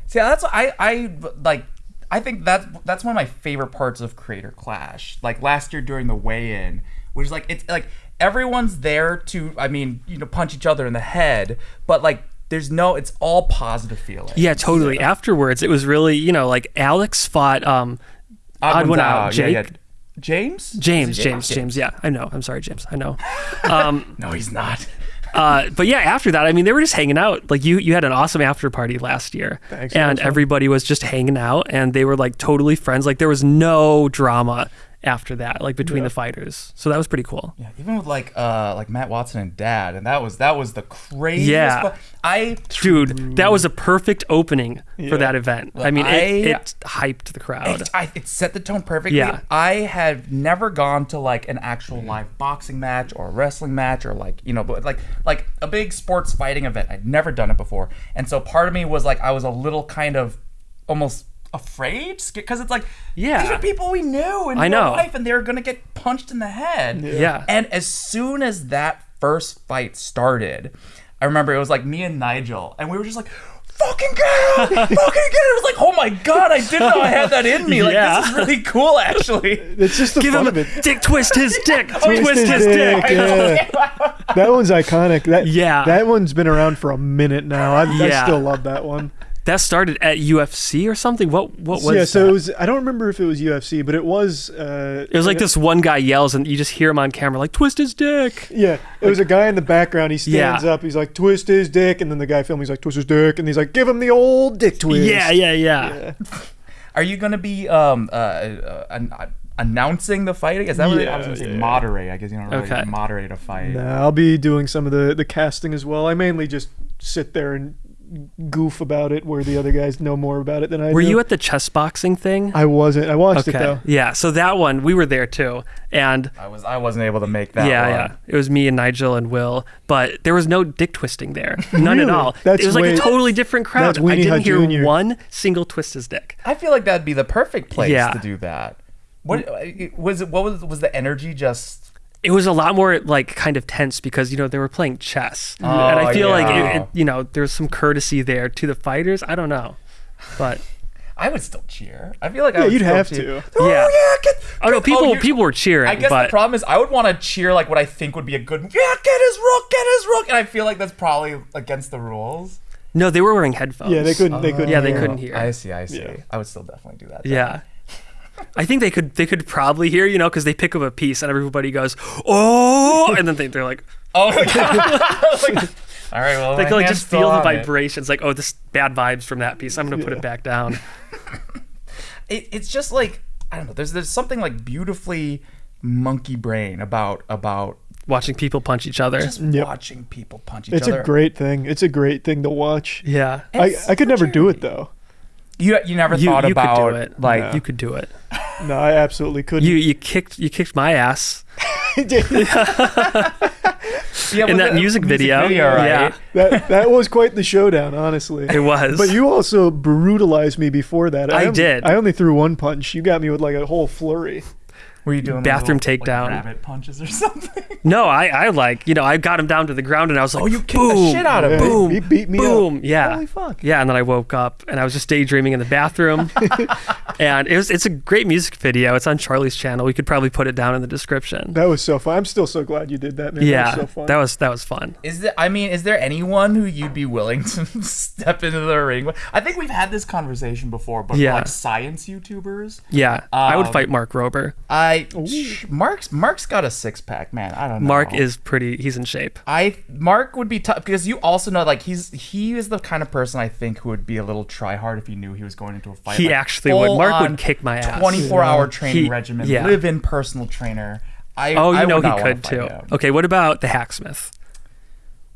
[SPEAKER 2] See, that's I I like. I think that's that's one of my favorite parts of Creator Clash. Like last year during the weigh-in, which is like it's like everyone's there to I mean you know punch each other in the head, but like there's no it's all positive feeling.
[SPEAKER 1] Yeah, totally. Afterwards, it was really you know like Alex fought um Odd one out, Jake.
[SPEAKER 2] yeah. James.
[SPEAKER 1] James,
[SPEAKER 2] Is it
[SPEAKER 1] James, James. Yeah, I know. I'm sorry, James. I know. Um,
[SPEAKER 2] No, he's not.
[SPEAKER 1] Uh, but yeah, after that, I mean, they were just hanging out. Like you, you had an awesome after party last year,
[SPEAKER 3] Thanks,
[SPEAKER 1] and
[SPEAKER 3] fun.
[SPEAKER 1] everybody was just hanging out, and they were like totally friends. Like there was no drama after that, like between
[SPEAKER 3] Yeah.
[SPEAKER 1] the fighters. So that was pretty cool.
[SPEAKER 2] Yeah, even with like uh like Matt Watson and Dad, and that was that was the craziest.
[SPEAKER 1] Yeah.
[SPEAKER 2] I
[SPEAKER 1] Dude, that was a perfect opening
[SPEAKER 3] Yeah.
[SPEAKER 1] for that event. I mean, it,
[SPEAKER 2] I-
[SPEAKER 1] it hyped the crowd.
[SPEAKER 2] it, I, it set the tone perfectly.
[SPEAKER 1] Yeah.
[SPEAKER 2] I had never gone to like an actual live boxing match or a wrestling match or like you know, but like like a big sports fighting event. I'd never done it before, and so part of me was like I was a little kind of almost afraid because it's like
[SPEAKER 1] Yeah.
[SPEAKER 2] these are people we knew in
[SPEAKER 1] I
[SPEAKER 2] real
[SPEAKER 1] know.
[SPEAKER 2] life and they're gonna get punched in the head.
[SPEAKER 1] Yeah.
[SPEAKER 2] And as soon as that first fight started, I remember it was like me and Nigel, and we were just like, fucking get it! fucking get it! It was like, oh my god, I didn't know I had that in me. Like,
[SPEAKER 1] Yeah.
[SPEAKER 2] this is really cool, actually.
[SPEAKER 3] It's just the
[SPEAKER 1] Give
[SPEAKER 3] fun
[SPEAKER 1] him
[SPEAKER 3] of it.
[SPEAKER 1] a dick twist his dick.
[SPEAKER 3] Twist
[SPEAKER 1] twist
[SPEAKER 3] his
[SPEAKER 1] his
[SPEAKER 3] dick.
[SPEAKER 1] dick.
[SPEAKER 3] Yeah. That one's iconic. That
[SPEAKER 1] Yeah.
[SPEAKER 3] That one's been around for a minute now. I, I still love that one.
[SPEAKER 1] That started at UFC or something. What what was
[SPEAKER 3] yeah. So
[SPEAKER 1] that?
[SPEAKER 3] it was. I don't remember if it was UFC, but it was. Uh,
[SPEAKER 1] It was like this one guy yells and you just hear him on camera like twist his dick.
[SPEAKER 3] Yeah, it was a guy in the background. He stands
[SPEAKER 1] Yeah.
[SPEAKER 3] up. He's like, twist his dick, and then the guy filming, he's like, twist his dick, and he's like, give him the old dick twist.
[SPEAKER 1] Yeah, yeah, yeah.
[SPEAKER 3] Yeah.
[SPEAKER 2] Are you gonna be um uh, uh, an, uh announcing the fight? Is that what they- I was gonna
[SPEAKER 3] Yeah,
[SPEAKER 2] say
[SPEAKER 3] yeah.
[SPEAKER 2] moderate? I guess you don't really
[SPEAKER 1] Okay.
[SPEAKER 2] moderate a fight.
[SPEAKER 3] Nah, I'll be doing some of the the casting as well. I mainly just sit there and goof about it, where the other guys know more about it than I do.
[SPEAKER 1] Were
[SPEAKER 3] do.
[SPEAKER 1] you at the chess boxing thing?
[SPEAKER 3] I wasn't. I watched it though.
[SPEAKER 1] Yeah, so that one we were there too. And
[SPEAKER 2] I was I wasn't able to make that.
[SPEAKER 1] yeah,
[SPEAKER 2] one.
[SPEAKER 1] yeah. It was me and Nigel and Will, but there was no dick twisting there. None at all.
[SPEAKER 3] That's
[SPEAKER 1] it was like a totally different crowd. I didn't
[SPEAKER 3] Hut
[SPEAKER 1] hear
[SPEAKER 3] Jr..
[SPEAKER 1] one single twist his dick.
[SPEAKER 2] I feel like that'd be the perfect place
[SPEAKER 1] Yeah.
[SPEAKER 2] to do that. What uh, was it? What was was the energy? Just
[SPEAKER 1] It was a lot more like kind of tense because you know they were playing chess, oh, and I
[SPEAKER 2] Oh,
[SPEAKER 1] feel like it, it, you know there's some courtesy there to the fighters. I don't know, but
[SPEAKER 2] I would still cheer. I feel like I would
[SPEAKER 3] you'd
[SPEAKER 2] still
[SPEAKER 3] have
[SPEAKER 2] cheer.
[SPEAKER 3] to.
[SPEAKER 2] Oh
[SPEAKER 1] Yeah.
[SPEAKER 2] yeah, get,
[SPEAKER 1] oh no, people oh,
[SPEAKER 2] you-
[SPEAKER 1] people were cheering.
[SPEAKER 2] I guess
[SPEAKER 1] but
[SPEAKER 2] the problem is I would want to cheer like what I think would be a good. Yeah, get his rook, get his rook, and I feel like that's probably against the rules.
[SPEAKER 1] no, they were wearing headphones.
[SPEAKER 3] Yeah, they couldn't. They oh. couldn't.
[SPEAKER 1] Yeah, they
[SPEAKER 3] hear.
[SPEAKER 1] couldn't hear.
[SPEAKER 2] I see, I see.
[SPEAKER 3] Yeah.
[SPEAKER 2] I would still definitely do that.
[SPEAKER 1] Yeah. I think they could they could probably hear, you know, because they pick up a piece and everybody goes, oh, and then they, they're like,
[SPEAKER 2] Oh my god. Like, all right, well,
[SPEAKER 1] they
[SPEAKER 2] my
[SPEAKER 1] can like just feel the
[SPEAKER 2] on it.
[SPEAKER 1] vibrations, like, oh, this bad vibes from that piece. I'm gonna put it back down.
[SPEAKER 2] It, it's just like I don't know. There's there's something like beautifully monkey brain about about
[SPEAKER 1] Watching people punch each other.
[SPEAKER 2] just
[SPEAKER 3] Yep.
[SPEAKER 2] watching people punch each
[SPEAKER 3] It's
[SPEAKER 2] other.
[SPEAKER 3] It's a great thing. It's a great thing to watch.
[SPEAKER 1] yeah.
[SPEAKER 3] I, I could
[SPEAKER 2] for
[SPEAKER 3] never do it though.
[SPEAKER 2] You you never
[SPEAKER 1] You,
[SPEAKER 2] thought
[SPEAKER 1] you
[SPEAKER 2] about
[SPEAKER 1] could do it.
[SPEAKER 2] like
[SPEAKER 3] No.
[SPEAKER 1] you could do it.
[SPEAKER 3] No, I absolutely couldn't.
[SPEAKER 1] You you kicked you kicked my ass
[SPEAKER 2] yeah,
[SPEAKER 1] in
[SPEAKER 2] was
[SPEAKER 1] that
[SPEAKER 2] it a
[SPEAKER 1] music, video.
[SPEAKER 2] right?
[SPEAKER 1] Yeah,
[SPEAKER 3] that that was quite the showdown, honestly.
[SPEAKER 1] it was.
[SPEAKER 3] But you also brutalized me before that.
[SPEAKER 1] I
[SPEAKER 3] on-
[SPEAKER 1] did.
[SPEAKER 3] I only threw one punch. You got me with like a whole flurry.
[SPEAKER 2] Were you doing
[SPEAKER 1] Bathroom
[SPEAKER 2] little,
[SPEAKER 1] takedown.
[SPEAKER 2] like, rabbit punches or something?
[SPEAKER 1] no, I I like you know I got him down to the ground and I was like,
[SPEAKER 2] Oh, you kicked
[SPEAKER 1] boom,
[SPEAKER 2] the shit out of
[SPEAKER 3] Yeah,
[SPEAKER 2] him.
[SPEAKER 1] boom,
[SPEAKER 3] he beat me
[SPEAKER 1] boom,
[SPEAKER 3] up.
[SPEAKER 1] yeah.
[SPEAKER 3] Holy fuck.
[SPEAKER 1] Yeah, and then I woke up and I was just daydreaming in the bathroom. and it was it's a great music video. It's on Charlie's channel. We could probably put it down in the description.
[SPEAKER 3] That was so fun. I'm still so glad you did that, man.
[SPEAKER 1] yeah,
[SPEAKER 3] that was so fun.
[SPEAKER 1] that was that was fun.
[SPEAKER 2] Is there? I mean, is there anyone who you'd be willing to step into the ring with? I think we've had this conversation before, but
[SPEAKER 1] Yeah.
[SPEAKER 2] like science YouTubers,
[SPEAKER 1] Yeah, I would
[SPEAKER 2] Um,
[SPEAKER 1] fight Mark Rober.
[SPEAKER 2] I Mark's Mark's got a six pack, man. I don't know.
[SPEAKER 1] Mark is pretty. He's in shape.
[SPEAKER 2] I Mark would be tough because you also know like he's he is the kind of person I think who would be a little try hard if he knew he was going into a fight.
[SPEAKER 1] He
[SPEAKER 2] Like,
[SPEAKER 1] actually would. Mark would kick my ass.
[SPEAKER 2] 24 hour
[SPEAKER 3] Yeah.
[SPEAKER 2] training
[SPEAKER 1] He-
[SPEAKER 2] regimen,
[SPEAKER 1] yeah.
[SPEAKER 2] live in personal trainer. I
[SPEAKER 1] Oh, you
[SPEAKER 2] I
[SPEAKER 1] know he could too.
[SPEAKER 2] him.
[SPEAKER 1] Okay, what about the hacksmith?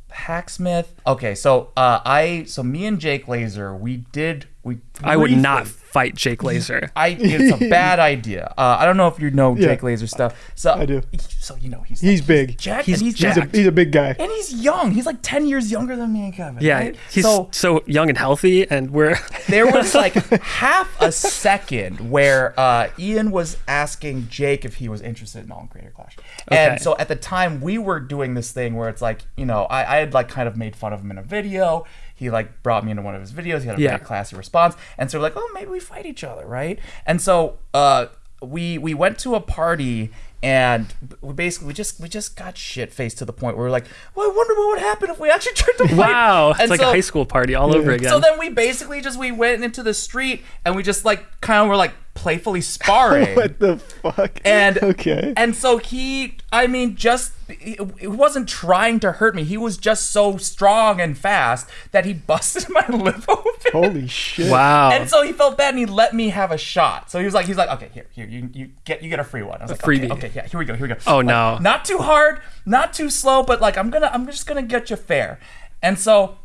[SPEAKER 2] Hacksmith. Okay, so uh, I so me and Jake Laser we did we.
[SPEAKER 1] I would not fight Jake Laser.
[SPEAKER 2] I it's a bad idea. Uh, I don't know if you know
[SPEAKER 3] Yeah.
[SPEAKER 2] Jake Laser stuff. So
[SPEAKER 3] I do.
[SPEAKER 2] So you know he's
[SPEAKER 3] He's big.
[SPEAKER 2] Jack,
[SPEAKER 1] He's
[SPEAKER 2] and he's.
[SPEAKER 3] He's a, he's a big guy.
[SPEAKER 2] and he's young. He's like ten years younger than me and Kevin.
[SPEAKER 1] Yeah,
[SPEAKER 2] right?
[SPEAKER 1] he's
[SPEAKER 2] so
[SPEAKER 1] so, young and healthy, and we're
[SPEAKER 2] there was like half a second where uh, Ian was asking Jake if he was interested in All Creator Clash.
[SPEAKER 1] Okay.
[SPEAKER 2] And so at the time we were doing this thing where it's like, you know, I, I had like kind of made fun of him in a video. He like brought me into one of his videos. He had a
[SPEAKER 1] Yeah.
[SPEAKER 2] very classy response. And so we're like, oh, maybe we fight each other, right? And so uh, we we went to a party and we basically we just we just got shit faced to the point where we're like, well, I wonder what would happen if we actually tried to fight.
[SPEAKER 1] Wow, it's like
[SPEAKER 2] so-
[SPEAKER 1] a high school party all over again.
[SPEAKER 2] So then we basically just we went into the street and we just like kind of were like playfully sparring.
[SPEAKER 3] What the fuck?
[SPEAKER 2] And
[SPEAKER 3] okay.
[SPEAKER 2] and so he, I mean, just he, he wasn't trying to hurt me. He was just so strong and fast that he busted my lip open.
[SPEAKER 3] Holy shit.
[SPEAKER 1] wow.
[SPEAKER 2] And so he felt bad and he let me have a shot. So he was like, he's like, okay, here, here, you, you get you get a free one. I was like,
[SPEAKER 1] freebie.
[SPEAKER 2] Okay, okay, yeah, here we go, here we go.
[SPEAKER 1] Oh,
[SPEAKER 2] Like,
[SPEAKER 1] no.
[SPEAKER 2] not too hard, not too slow, but like I'm gonna, I'm just gonna get you fair. And so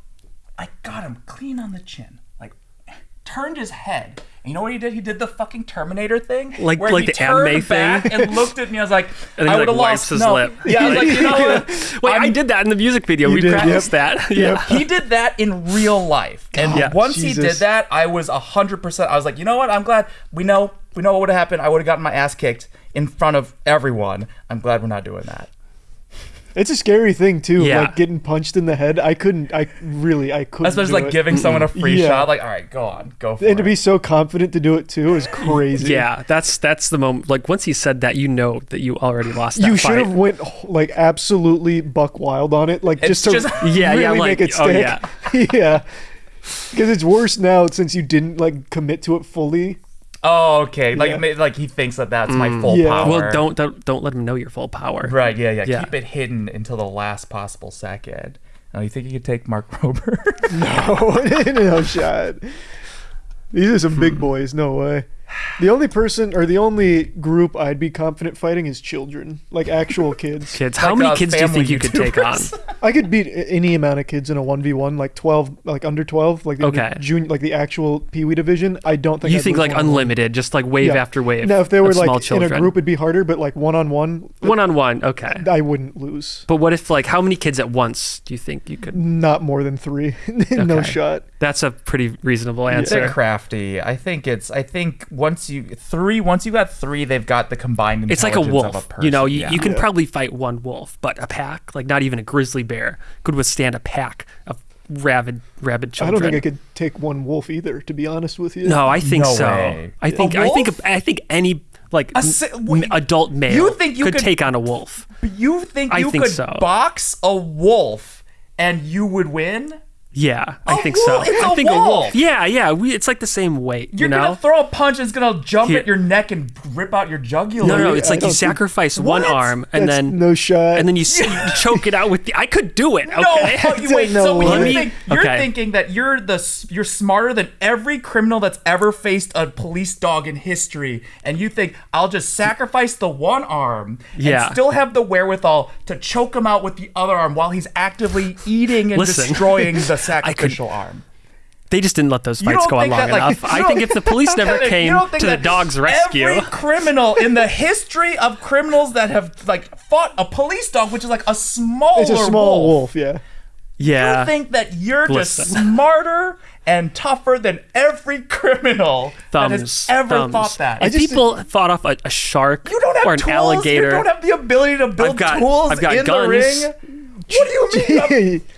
[SPEAKER 2] I got him clean on the chin, like turned his head. And you know what he did? He did the fucking Terminator thing,
[SPEAKER 1] Like-
[SPEAKER 2] where
[SPEAKER 1] like
[SPEAKER 2] he
[SPEAKER 1] the anime
[SPEAKER 2] back
[SPEAKER 1] thing?
[SPEAKER 2] and looked at me. I was like,
[SPEAKER 1] And
[SPEAKER 2] I would have
[SPEAKER 1] wipes
[SPEAKER 2] lost
[SPEAKER 1] his
[SPEAKER 2] no.
[SPEAKER 1] lip.
[SPEAKER 2] Yeah, I was like, you know what?
[SPEAKER 1] Wait, I
[SPEAKER 2] I'm-
[SPEAKER 1] did that in the music video. We
[SPEAKER 3] did, yep.
[SPEAKER 1] practiced that. Yeah.
[SPEAKER 2] he did that in real life. And
[SPEAKER 1] Yeah.
[SPEAKER 2] once he did that, I was hundred percent. I was like, you know what? I'm glad we know we know what would have happened. I would have gotten my ass kicked in front of everyone. I'm glad we're not doing that.
[SPEAKER 3] It's a scary thing too.
[SPEAKER 1] Yeah.
[SPEAKER 3] Like getting punched in the head. I couldn't. I really. I couldn't.
[SPEAKER 2] Especially
[SPEAKER 3] do
[SPEAKER 2] like
[SPEAKER 3] it.
[SPEAKER 2] giving someone a free
[SPEAKER 3] Yeah.
[SPEAKER 2] shot. Like, all right, go on, go for
[SPEAKER 3] And to be so confident to do it too is crazy.
[SPEAKER 1] Yeah, that's that's the moment. Like once he said that, you know that you already lost. That
[SPEAKER 3] You should have went like absolutely buck wild on it, like
[SPEAKER 2] It's
[SPEAKER 3] just to
[SPEAKER 2] just-
[SPEAKER 1] Yeah,
[SPEAKER 3] really
[SPEAKER 1] yeah,
[SPEAKER 3] make
[SPEAKER 1] like-
[SPEAKER 3] it
[SPEAKER 1] oh,
[SPEAKER 3] stick.
[SPEAKER 1] yeah.
[SPEAKER 3] yeah, because it's worse now since you didn't like commit to it fully.
[SPEAKER 2] Oh, okay. Like,
[SPEAKER 3] Yeah.
[SPEAKER 2] ma- like he thinks that that's my mm, full
[SPEAKER 3] Yeah.
[SPEAKER 2] power.
[SPEAKER 1] Well, don't, don't don't let him know your full power.
[SPEAKER 2] Right. Yeah, yeah.
[SPEAKER 1] Yeah.
[SPEAKER 2] Keep it hidden until the last possible second. Oh, you think you could take Mark Rober?
[SPEAKER 3] No, no shot. These are some big hmm. boys. No way. The only person or the only group I'd be confident fighting is children, like actual kids.
[SPEAKER 1] Kids, how
[SPEAKER 2] Like,
[SPEAKER 1] many kids do you think you could take on?
[SPEAKER 3] I could beat any amount of kids in a one v one, like twelve, like under twelve, like the
[SPEAKER 1] Okay.
[SPEAKER 3] junior, like the actual Pee Wee division. I don't think
[SPEAKER 1] You
[SPEAKER 3] I'd
[SPEAKER 1] think like unlimited, just like wave
[SPEAKER 3] Yeah.
[SPEAKER 1] after wave.
[SPEAKER 3] Now, if they were like
[SPEAKER 1] small
[SPEAKER 3] in a group, it'd be harder. But like one on one,
[SPEAKER 1] one on one, okay.
[SPEAKER 3] I wouldn't lose.
[SPEAKER 1] But what if like how many kids at once do you think you could?
[SPEAKER 3] Not more than three. no
[SPEAKER 1] Okay.
[SPEAKER 3] shot.
[SPEAKER 1] That's a pretty reasonable
[SPEAKER 2] It's a
[SPEAKER 1] answer.
[SPEAKER 2] crafty. I think it's. I think once you three, once you got three, they've got the combined.
[SPEAKER 1] It's like a wolf.
[SPEAKER 2] A
[SPEAKER 1] you know, you,
[SPEAKER 2] Yeah.
[SPEAKER 1] you can
[SPEAKER 3] Yeah.
[SPEAKER 1] probably fight one wolf, but a pack, like not even a grizzly bear, could withstand a pack of rabid rabid children.
[SPEAKER 3] I don't think I could take one wolf either. To be honest with you.
[SPEAKER 1] No, I think
[SPEAKER 2] No
[SPEAKER 1] so.
[SPEAKER 2] way.
[SPEAKER 1] I think
[SPEAKER 2] A
[SPEAKER 1] I think
[SPEAKER 2] wolf?
[SPEAKER 1] I think any like
[SPEAKER 2] A
[SPEAKER 1] m-
[SPEAKER 2] si- wait,
[SPEAKER 1] adult male
[SPEAKER 2] you think you
[SPEAKER 1] could,
[SPEAKER 2] could-
[SPEAKER 1] take on a wolf.
[SPEAKER 2] You think
[SPEAKER 1] I
[SPEAKER 2] you
[SPEAKER 1] think
[SPEAKER 2] could
[SPEAKER 1] so.
[SPEAKER 2] box a wolf and you would win?
[SPEAKER 1] Yeah, I
[SPEAKER 2] A
[SPEAKER 1] think
[SPEAKER 2] wolf?
[SPEAKER 1] so.
[SPEAKER 2] It's
[SPEAKER 1] I
[SPEAKER 2] a
[SPEAKER 1] think a
[SPEAKER 2] wolf.
[SPEAKER 1] wolf. Yeah, yeah. We, it's like the same weight.
[SPEAKER 2] You're
[SPEAKER 1] you know.
[SPEAKER 2] gonna throw a punch and it's gonna jump
[SPEAKER 1] Here-
[SPEAKER 2] at your neck and rip out your jugular.
[SPEAKER 1] no, no,
[SPEAKER 3] I
[SPEAKER 1] it's like you
[SPEAKER 3] don't think-
[SPEAKER 1] sacrifice one
[SPEAKER 2] What?
[SPEAKER 1] arm and
[SPEAKER 3] That's
[SPEAKER 1] then
[SPEAKER 3] no shot.
[SPEAKER 1] and then you, you choke it out with the. I could do it. Okay.
[SPEAKER 2] No, you, wait.
[SPEAKER 3] No
[SPEAKER 2] so
[SPEAKER 3] when
[SPEAKER 2] you think, you're
[SPEAKER 1] okay.
[SPEAKER 2] thinking that you're the you're smarter than every criminal that's ever faced a police dog in history, and you think I'll just sacrifice the one arm
[SPEAKER 1] Yeah.
[SPEAKER 2] and still have the wherewithal to choke him out with the other arm while he's actively eating and
[SPEAKER 1] Listen,
[SPEAKER 2] destroying the sacrificial arm.
[SPEAKER 1] They just didn't let those fights go on long
[SPEAKER 2] that, like,
[SPEAKER 1] enough. I think if the police never came to the dog's rescue,
[SPEAKER 2] Every criminal in the history of criminals that have like fought a police dog, which is like a smaller
[SPEAKER 3] it's a small wolf. Yeah.
[SPEAKER 1] yeah,
[SPEAKER 2] You think that you're
[SPEAKER 1] Listen.
[SPEAKER 2] just smarter and tougher than every criminal that has ever
[SPEAKER 1] thumbs.
[SPEAKER 2] thought that.
[SPEAKER 1] If
[SPEAKER 3] just-
[SPEAKER 1] people fought off a, a shark
[SPEAKER 2] you don't have
[SPEAKER 1] or an
[SPEAKER 2] tools.
[SPEAKER 1] alligator,
[SPEAKER 2] You don't have the ability to build
[SPEAKER 1] got-
[SPEAKER 2] tools
[SPEAKER 1] I've got
[SPEAKER 2] in
[SPEAKER 1] guns.
[SPEAKER 2] the ring. What do you mean?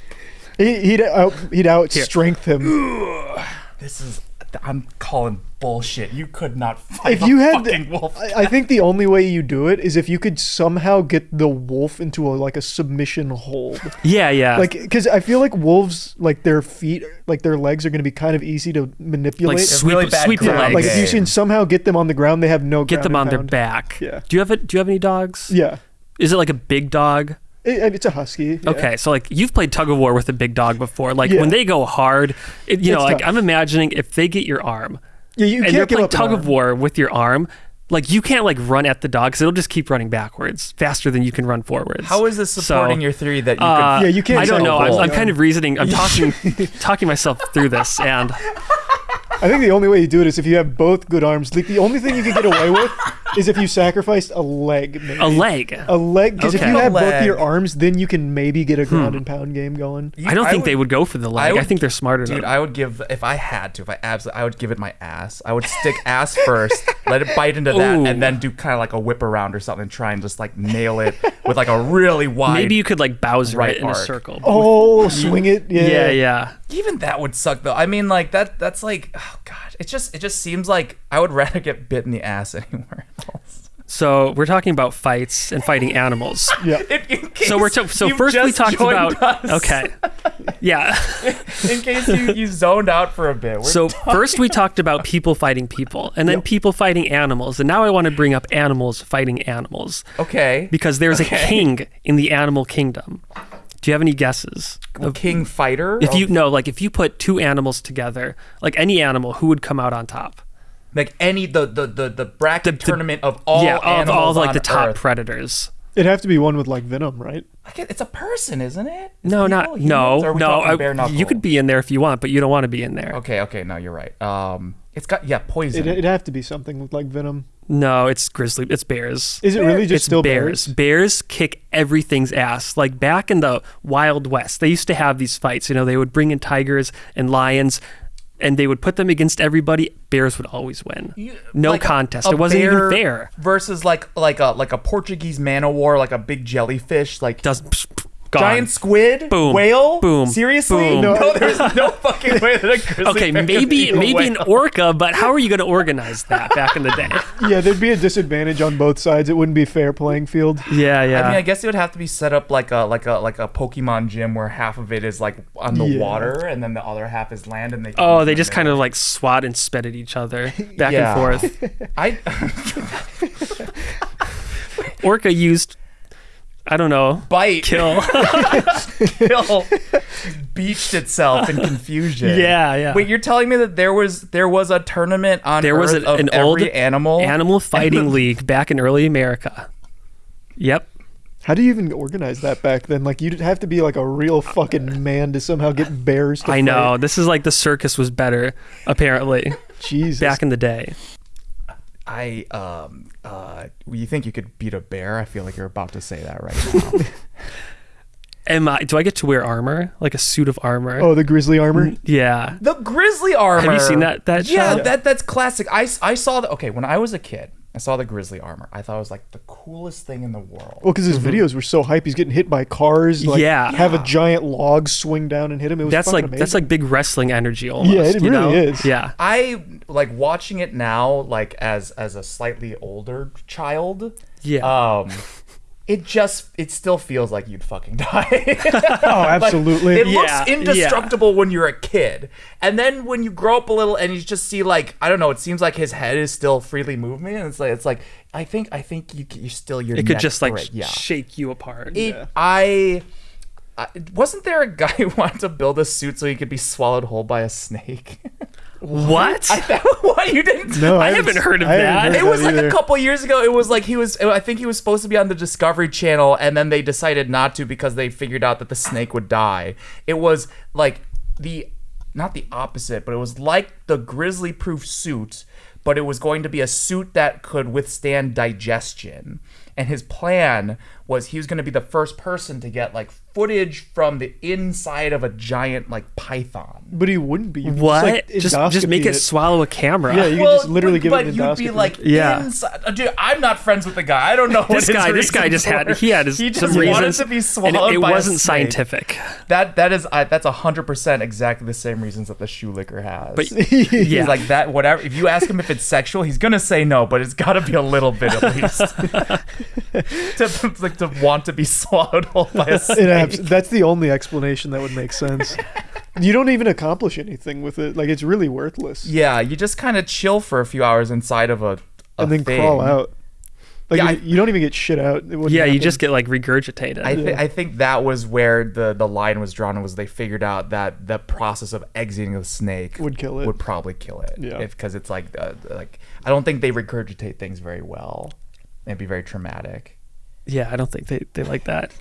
[SPEAKER 2] I'm-
[SPEAKER 3] he, he'd out he'd out strength him.
[SPEAKER 2] this is. I'm calling bullshit. You could not fight
[SPEAKER 3] If
[SPEAKER 2] a
[SPEAKER 3] you had,
[SPEAKER 2] fucking wolf.
[SPEAKER 3] I, I think the only way you do it is if you could somehow get the wolf into a like a submission hold.
[SPEAKER 1] yeah, yeah,
[SPEAKER 3] Like, because I feel like wolves, like their feet, like their legs are going to be kind of easy to manipulate.
[SPEAKER 1] like sweep,
[SPEAKER 2] really bad
[SPEAKER 1] sweep the
[SPEAKER 2] ground
[SPEAKER 1] legs,
[SPEAKER 3] like if you can somehow get them on the ground, they have no
[SPEAKER 1] get them on their
[SPEAKER 3] pound.
[SPEAKER 1] back.
[SPEAKER 3] Yeah.
[SPEAKER 1] Do you have it? Do you have any dogs?
[SPEAKER 3] Yeah,
[SPEAKER 1] Is it like a big dog?
[SPEAKER 3] It- it's a husky. yeah.
[SPEAKER 1] Okay, so like you've played tug of war with a big dog before. Like
[SPEAKER 3] Yeah.
[SPEAKER 1] when they go hard, it, you know,
[SPEAKER 3] It's
[SPEAKER 1] like
[SPEAKER 3] tough.
[SPEAKER 1] I'm imagining if they get your arm
[SPEAKER 3] Yeah, you
[SPEAKER 1] and
[SPEAKER 3] can't
[SPEAKER 1] they're
[SPEAKER 3] give
[SPEAKER 1] playing
[SPEAKER 3] up
[SPEAKER 1] tug of war with your arm, like you can't like run at the dog because it'll just keep running backwards faster than you can run forwards.
[SPEAKER 2] How is this supporting
[SPEAKER 1] So,
[SPEAKER 2] your theory that you
[SPEAKER 1] Uh,
[SPEAKER 2] could?
[SPEAKER 3] Yeah, you can't
[SPEAKER 1] I don't know. I'm. I'm kind of reasoning. I'm talking, talking myself through this, and
[SPEAKER 3] I think the only way you do it is if you have both good arms. Like the only thing you can get away with is if you sacrificed a leg. Maybe.
[SPEAKER 1] a leg.
[SPEAKER 3] A leg, because if you
[SPEAKER 2] A
[SPEAKER 3] have both your arms, then you can maybe get a hmm. ground and pound game going.
[SPEAKER 2] You-
[SPEAKER 1] I don't think
[SPEAKER 2] would-
[SPEAKER 1] they would go for the leg. I,
[SPEAKER 2] would-
[SPEAKER 1] think they're smarter
[SPEAKER 2] Dude,
[SPEAKER 1] than.
[SPEAKER 2] I would give if I had to, if I absolutely, I would give it my ass. I would stick ass first, let it bite into that,
[SPEAKER 1] Ooh.
[SPEAKER 2] and then do kind of like a whip around or something, and try and just like nail it with like a really wide.
[SPEAKER 1] Maybe you could like Bowser
[SPEAKER 2] right
[SPEAKER 1] it in a circle.
[SPEAKER 3] Oh, swing it! Yeah,
[SPEAKER 1] yeah, yeah.
[SPEAKER 2] even that would suck though. I mean, like that. That's like, oh god, it just it just seems like I would rather get bit in the ass anywhere else.
[SPEAKER 1] So we're talking about fights and fighting animals.
[SPEAKER 3] Yeah.
[SPEAKER 2] In, in case
[SPEAKER 1] So we're to, so first we talked about
[SPEAKER 2] us,
[SPEAKER 1] okay, yeah.
[SPEAKER 2] In case you, you zoned out for a bit. We're
[SPEAKER 1] So first we talked about people fighting people, and then people fighting animals, and now I want to bring up animals fighting animals
[SPEAKER 2] okay.
[SPEAKER 1] because there's
[SPEAKER 2] Okay.
[SPEAKER 1] a king in the animal kingdom. Do you have any guesses?
[SPEAKER 2] A king fighter.
[SPEAKER 1] If you
[SPEAKER 2] of-
[SPEAKER 1] know, like if you put two animals together, like any animal, who would come out on top?
[SPEAKER 2] like any the the the, the bracket
[SPEAKER 1] The- the-
[SPEAKER 2] tournament of all
[SPEAKER 1] yeah, of
[SPEAKER 2] animals
[SPEAKER 1] all like
[SPEAKER 2] on
[SPEAKER 1] the top
[SPEAKER 2] Earth.
[SPEAKER 1] predators.
[SPEAKER 3] It'd have to be one with like venom, right?
[SPEAKER 2] I get- It's a person, isn't it? It's
[SPEAKER 1] No,
[SPEAKER 2] people,
[SPEAKER 1] not
[SPEAKER 2] humans,
[SPEAKER 1] no,
[SPEAKER 2] or are we
[SPEAKER 1] no.
[SPEAKER 2] talking
[SPEAKER 1] I-
[SPEAKER 2] bare
[SPEAKER 1] you could be in there if you want, but you don't want to be in there.
[SPEAKER 2] Okay, okay, no, you're right. Um, it's got yeah, poison.
[SPEAKER 3] It'd, it'd have to be something with like venom.
[SPEAKER 1] No, it's grizzly. It's bears.
[SPEAKER 3] Is it really just
[SPEAKER 1] it's
[SPEAKER 3] still
[SPEAKER 1] bears.
[SPEAKER 3] bears?
[SPEAKER 1] Bears kick everything's ass. Like back in the Wild West, they used to have these fights. You know, they would bring in tigers and lions, and they would put them against everybody. Bears would always win.
[SPEAKER 2] You-
[SPEAKER 1] no
[SPEAKER 2] like
[SPEAKER 1] contest.
[SPEAKER 2] a
[SPEAKER 1] it wasn't even fair.
[SPEAKER 2] Versus like like a like a Portuguese man o' war, like a big jellyfish, like
[SPEAKER 1] Does gone.
[SPEAKER 2] giant squid,
[SPEAKER 1] Boom.
[SPEAKER 2] whale,
[SPEAKER 1] Boom.
[SPEAKER 2] Seriously,
[SPEAKER 1] Boom.
[SPEAKER 2] no, there's no fucking way that a grizzly
[SPEAKER 1] Okay,
[SPEAKER 2] bear could
[SPEAKER 1] maybe
[SPEAKER 2] beat a
[SPEAKER 1] maybe an orca, but how are you going to organize that back in the day?
[SPEAKER 3] Yeah, there'd be a disadvantage on both sides. It wouldn't be fair playing field.
[SPEAKER 1] Yeah, yeah.
[SPEAKER 2] I mean, I guess it would have to be set up like a like a like a Pokemon gym where half of it is like on the
[SPEAKER 3] Yeah.
[SPEAKER 2] water and then the other half is land, and they. can
[SPEAKER 1] oh, they
[SPEAKER 2] the
[SPEAKER 1] just kind of like swat and spit at each other back
[SPEAKER 2] Yeah.
[SPEAKER 1] and forth.
[SPEAKER 2] I
[SPEAKER 1] Orca used, I don't know,
[SPEAKER 2] bite
[SPEAKER 1] kill.
[SPEAKER 2] kill beached itself in confusion.
[SPEAKER 1] Yeah, yeah.
[SPEAKER 2] Wait, you're telling me that there was there was a tournament on
[SPEAKER 1] There was
[SPEAKER 2] Earth
[SPEAKER 1] an-
[SPEAKER 2] of
[SPEAKER 1] an
[SPEAKER 2] every
[SPEAKER 1] old
[SPEAKER 2] animal
[SPEAKER 1] Animal fighting league back in early America. Yep.
[SPEAKER 3] How do you even organize that back then? Like you'd have to be like a real fucking man to somehow get bears. To
[SPEAKER 1] I know. This is like the circus was better, apparently,
[SPEAKER 3] Jesus.
[SPEAKER 1] back in the day.
[SPEAKER 2] I um uh you think you could beat a bear? I feel like you're about to say that right now.
[SPEAKER 1] Am I, do I get to wear armor? Like a suit of armor?
[SPEAKER 3] oh, the grizzly armor.
[SPEAKER 1] Yeah.
[SPEAKER 2] the grizzly armor.
[SPEAKER 1] Have you seen that- that
[SPEAKER 2] Yeah,
[SPEAKER 1] show?
[SPEAKER 2] that that's classic. I I saw that. okay when I was a kid. I saw the grizzly armor. I thought it was like the coolest thing in the world.
[SPEAKER 3] Well, because his videos were so hype, he's getting hit by cars. Like,
[SPEAKER 1] Mm-hmm. Yeah.
[SPEAKER 3] Have a giant log swing down and hit him. It was
[SPEAKER 1] That's like
[SPEAKER 3] amazing.
[SPEAKER 1] that's like big wrestling energy almost.
[SPEAKER 3] Yeah, it
[SPEAKER 1] you know?
[SPEAKER 3] really is.
[SPEAKER 1] Yeah.
[SPEAKER 2] I like watching it now, like as as a slightly older child.
[SPEAKER 1] Yeah.
[SPEAKER 2] Um, it just it still feels like you'd fucking die.
[SPEAKER 3] oh, absolutely.
[SPEAKER 2] It
[SPEAKER 1] Yeah,
[SPEAKER 2] looks indestructible when you're a kid, and then when you grow up a little and you just see like I don't know, it seems like his head is still freely moving, and it's like it's like I think I think you you still your
[SPEAKER 1] it could just like
[SPEAKER 2] break. yeah.
[SPEAKER 1] shake you apart.
[SPEAKER 2] It,
[SPEAKER 3] Yeah.
[SPEAKER 2] I, I wasn't there a guy who wanted to build a suit so he could be swallowed whole by a snake.
[SPEAKER 1] What?
[SPEAKER 2] I, what you didn't?
[SPEAKER 3] no,
[SPEAKER 1] I haven't heard of
[SPEAKER 3] I
[SPEAKER 1] that.
[SPEAKER 3] haven't
[SPEAKER 2] It was
[SPEAKER 3] that
[SPEAKER 2] like
[SPEAKER 3] either.
[SPEAKER 2] a couple years ago. It was like he was. I think he was supposed to be on the Discovery Channel, and then they decided not to because they figured out that the snake would die. It was like the not the opposite, but it was like the grizzly-proof suit, but it was going to be a suit that could withstand digestion. And his plan was he was going to be the first person to get like footage from the inside of a giant like python.
[SPEAKER 3] But he wouldn't be. You could
[SPEAKER 1] what?
[SPEAKER 3] like,
[SPEAKER 1] just just make
[SPEAKER 3] endoscopy
[SPEAKER 1] it swallow a camera.
[SPEAKER 3] Yeah, you could just literally give
[SPEAKER 2] but
[SPEAKER 3] it an
[SPEAKER 2] you'd be like,
[SPEAKER 1] Yeah.
[SPEAKER 2] inside. uh, Dude, I'm not friends with the guy. I don't know what
[SPEAKER 1] this
[SPEAKER 2] his
[SPEAKER 1] guy, this guy
[SPEAKER 2] reasons
[SPEAKER 1] just had he had his
[SPEAKER 2] he just
[SPEAKER 1] some
[SPEAKER 2] wanted
[SPEAKER 1] reasons,
[SPEAKER 2] to be
[SPEAKER 1] and
[SPEAKER 2] swallowed
[SPEAKER 1] it, it
[SPEAKER 2] by
[SPEAKER 1] wasn't
[SPEAKER 2] snake.
[SPEAKER 1] scientific.
[SPEAKER 2] That that is uh, that's hundred percent exactly the same reasons that the shoe licker has.
[SPEAKER 1] But
[SPEAKER 2] he's
[SPEAKER 1] yeah,
[SPEAKER 2] like that. Whatever. If you ask him if it's sexual, he's gonna say no, but it's got to be a little bit at least to like to want to be swallowed whole by a snake.
[SPEAKER 3] Abs- that's the only explanation that would make sense. you don't even accomplish anything with it. Like it's really worthless.
[SPEAKER 2] yeah, you just kind of chill for a few hours inside of a, a
[SPEAKER 3] and then
[SPEAKER 2] thing.
[SPEAKER 3] crawl out. Like
[SPEAKER 2] Yeah,
[SPEAKER 3] you,
[SPEAKER 2] I-
[SPEAKER 3] you don't even get shit out. It wouldn't
[SPEAKER 1] yeah, you just get like regurgitated.
[SPEAKER 2] I, th-
[SPEAKER 3] Yeah.
[SPEAKER 2] I think that was where the, the line was drawn was they figured out that the process of exiting the snake
[SPEAKER 3] Would kill it.
[SPEAKER 2] would probably kill it
[SPEAKER 3] Yeah.
[SPEAKER 2] because it's like uh, like I don't think they regurgitate things very well it'd be very traumatic
[SPEAKER 1] yeah, I don't think they, they like that.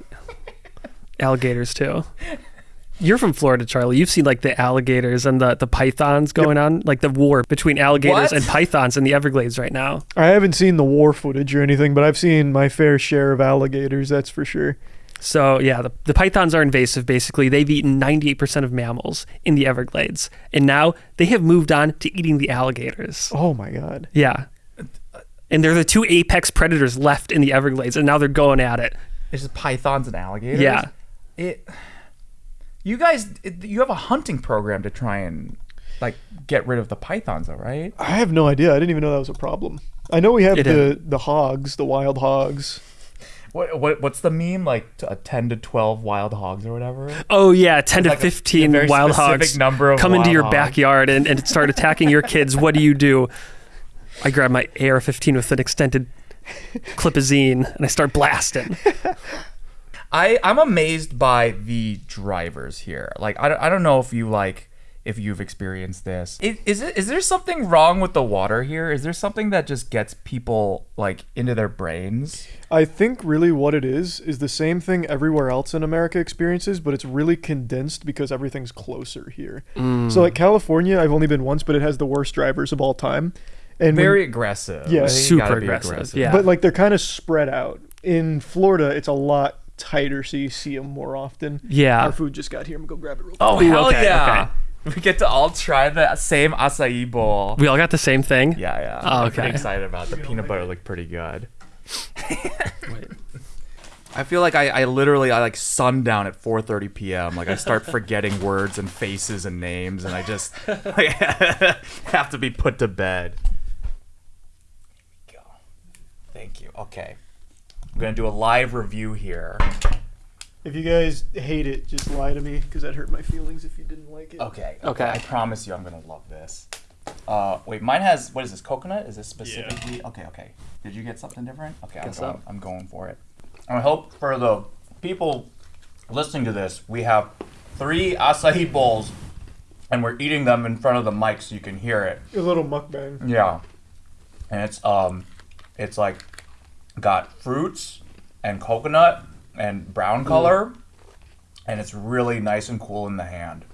[SPEAKER 1] Alligators too. You're from Florida, Charlie. You've seen like the alligators and the, the pythons going on, like the war between alligators
[SPEAKER 2] What?
[SPEAKER 1] and pythons in the Everglades right now.
[SPEAKER 3] I haven't seen the war footage or anything, but I've seen my fair share of alligators. That's for sure.
[SPEAKER 1] So yeah, the, the pythons are invasive. Basically, they've eaten 98% of mammals in the Everglades, and now they have moved on to eating the alligators.
[SPEAKER 3] Oh my god.
[SPEAKER 1] Yeah, and they're the two apex predators left in the Everglades, and now they're going at it.
[SPEAKER 2] it's just pythons and alligators
[SPEAKER 1] Yeah.
[SPEAKER 2] it you guys it, you have a hunting program to try and like get rid of the pythons though right
[SPEAKER 3] I have no idea. I didn't even know that was a problem. I know we have
[SPEAKER 1] It
[SPEAKER 3] the the hogs, the wild hogs.
[SPEAKER 2] What, what what's the meme like? T- uh, ten to twelve wild hogs or whatever.
[SPEAKER 1] Oh yeah, ten to
[SPEAKER 2] like a- a
[SPEAKER 1] fifteen
[SPEAKER 2] very
[SPEAKER 1] wild
[SPEAKER 2] specific
[SPEAKER 1] hogs
[SPEAKER 2] number of
[SPEAKER 1] come into
[SPEAKER 2] wild
[SPEAKER 1] your
[SPEAKER 2] hogs.
[SPEAKER 1] backyard and, and start attacking your kids. What do you do? I grab my AR-15 with an extended clipazine and I start blasting.
[SPEAKER 2] I I'm amazed by the drivers here. Like I, don't- I don't know if you like if you've experienced this. Is, is it is there something wrong with the water here? Is there something that just gets people like into their brains?
[SPEAKER 3] I think really what it is is the same thing everywhere else in America experiences, but it's really condensed because everything's closer here. Mm. So like California, I've only been once, but it has the worst drivers of all time. And when-
[SPEAKER 2] Very aggressive.
[SPEAKER 3] Yeah.
[SPEAKER 1] Super
[SPEAKER 2] gotta
[SPEAKER 1] aggressive, yeah.
[SPEAKER 3] but like they're kind of spread out. In Florida, it's a lot tighter, so you see them more often.
[SPEAKER 1] Yeah.
[SPEAKER 3] Our food just got here. I'm gonna go grab it real oh, quick.
[SPEAKER 2] Oh
[SPEAKER 1] Ooh,
[SPEAKER 2] hell
[SPEAKER 1] okay,
[SPEAKER 2] yeah! We get to all try the same acai bowl.
[SPEAKER 1] We all got the same thing.
[SPEAKER 2] Yeah, yeah.
[SPEAKER 1] Oh,
[SPEAKER 2] I'm pretty
[SPEAKER 1] okay.
[SPEAKER 2] excited about it. the peanut butter. Looked pretty good. I feel like I, I literally I like sundown at 4:30 p.m. Like I start forgetting words and faces and names, and I just like, have to be put to bed. Here we go. Thank you. Okay, I'm gonna do a live review here.
[SPEAKER 3] If you guys hate it, just lie to me because that hurt my feelings if you didn't like it.
[SPEAKER 2] Okay.
[SPEAKER 1] Okay.
[SPEAKER 2] I promise you, I'm gonna love this. Uh, wait, mine has what is this? Coconut? Is this specifically? Yeah. Okay, okay. Did you get something different? Okay, I'm
[SPEAKER 1] Guess
[SPEAKER 2] going.
[SPEAKER 1] so.
[SPEAKER 2] I'm going for it. I hope for the people listening to this, we have three acai bowls, and we're eating them in front of the mic so you can hear it.
[SPEAKER 3] A little mukbang.
[SPEAKER 2] Yeah. And it's um, it's like got fruits and coconut and brown mm. color, and it's really nice and cool in the hand.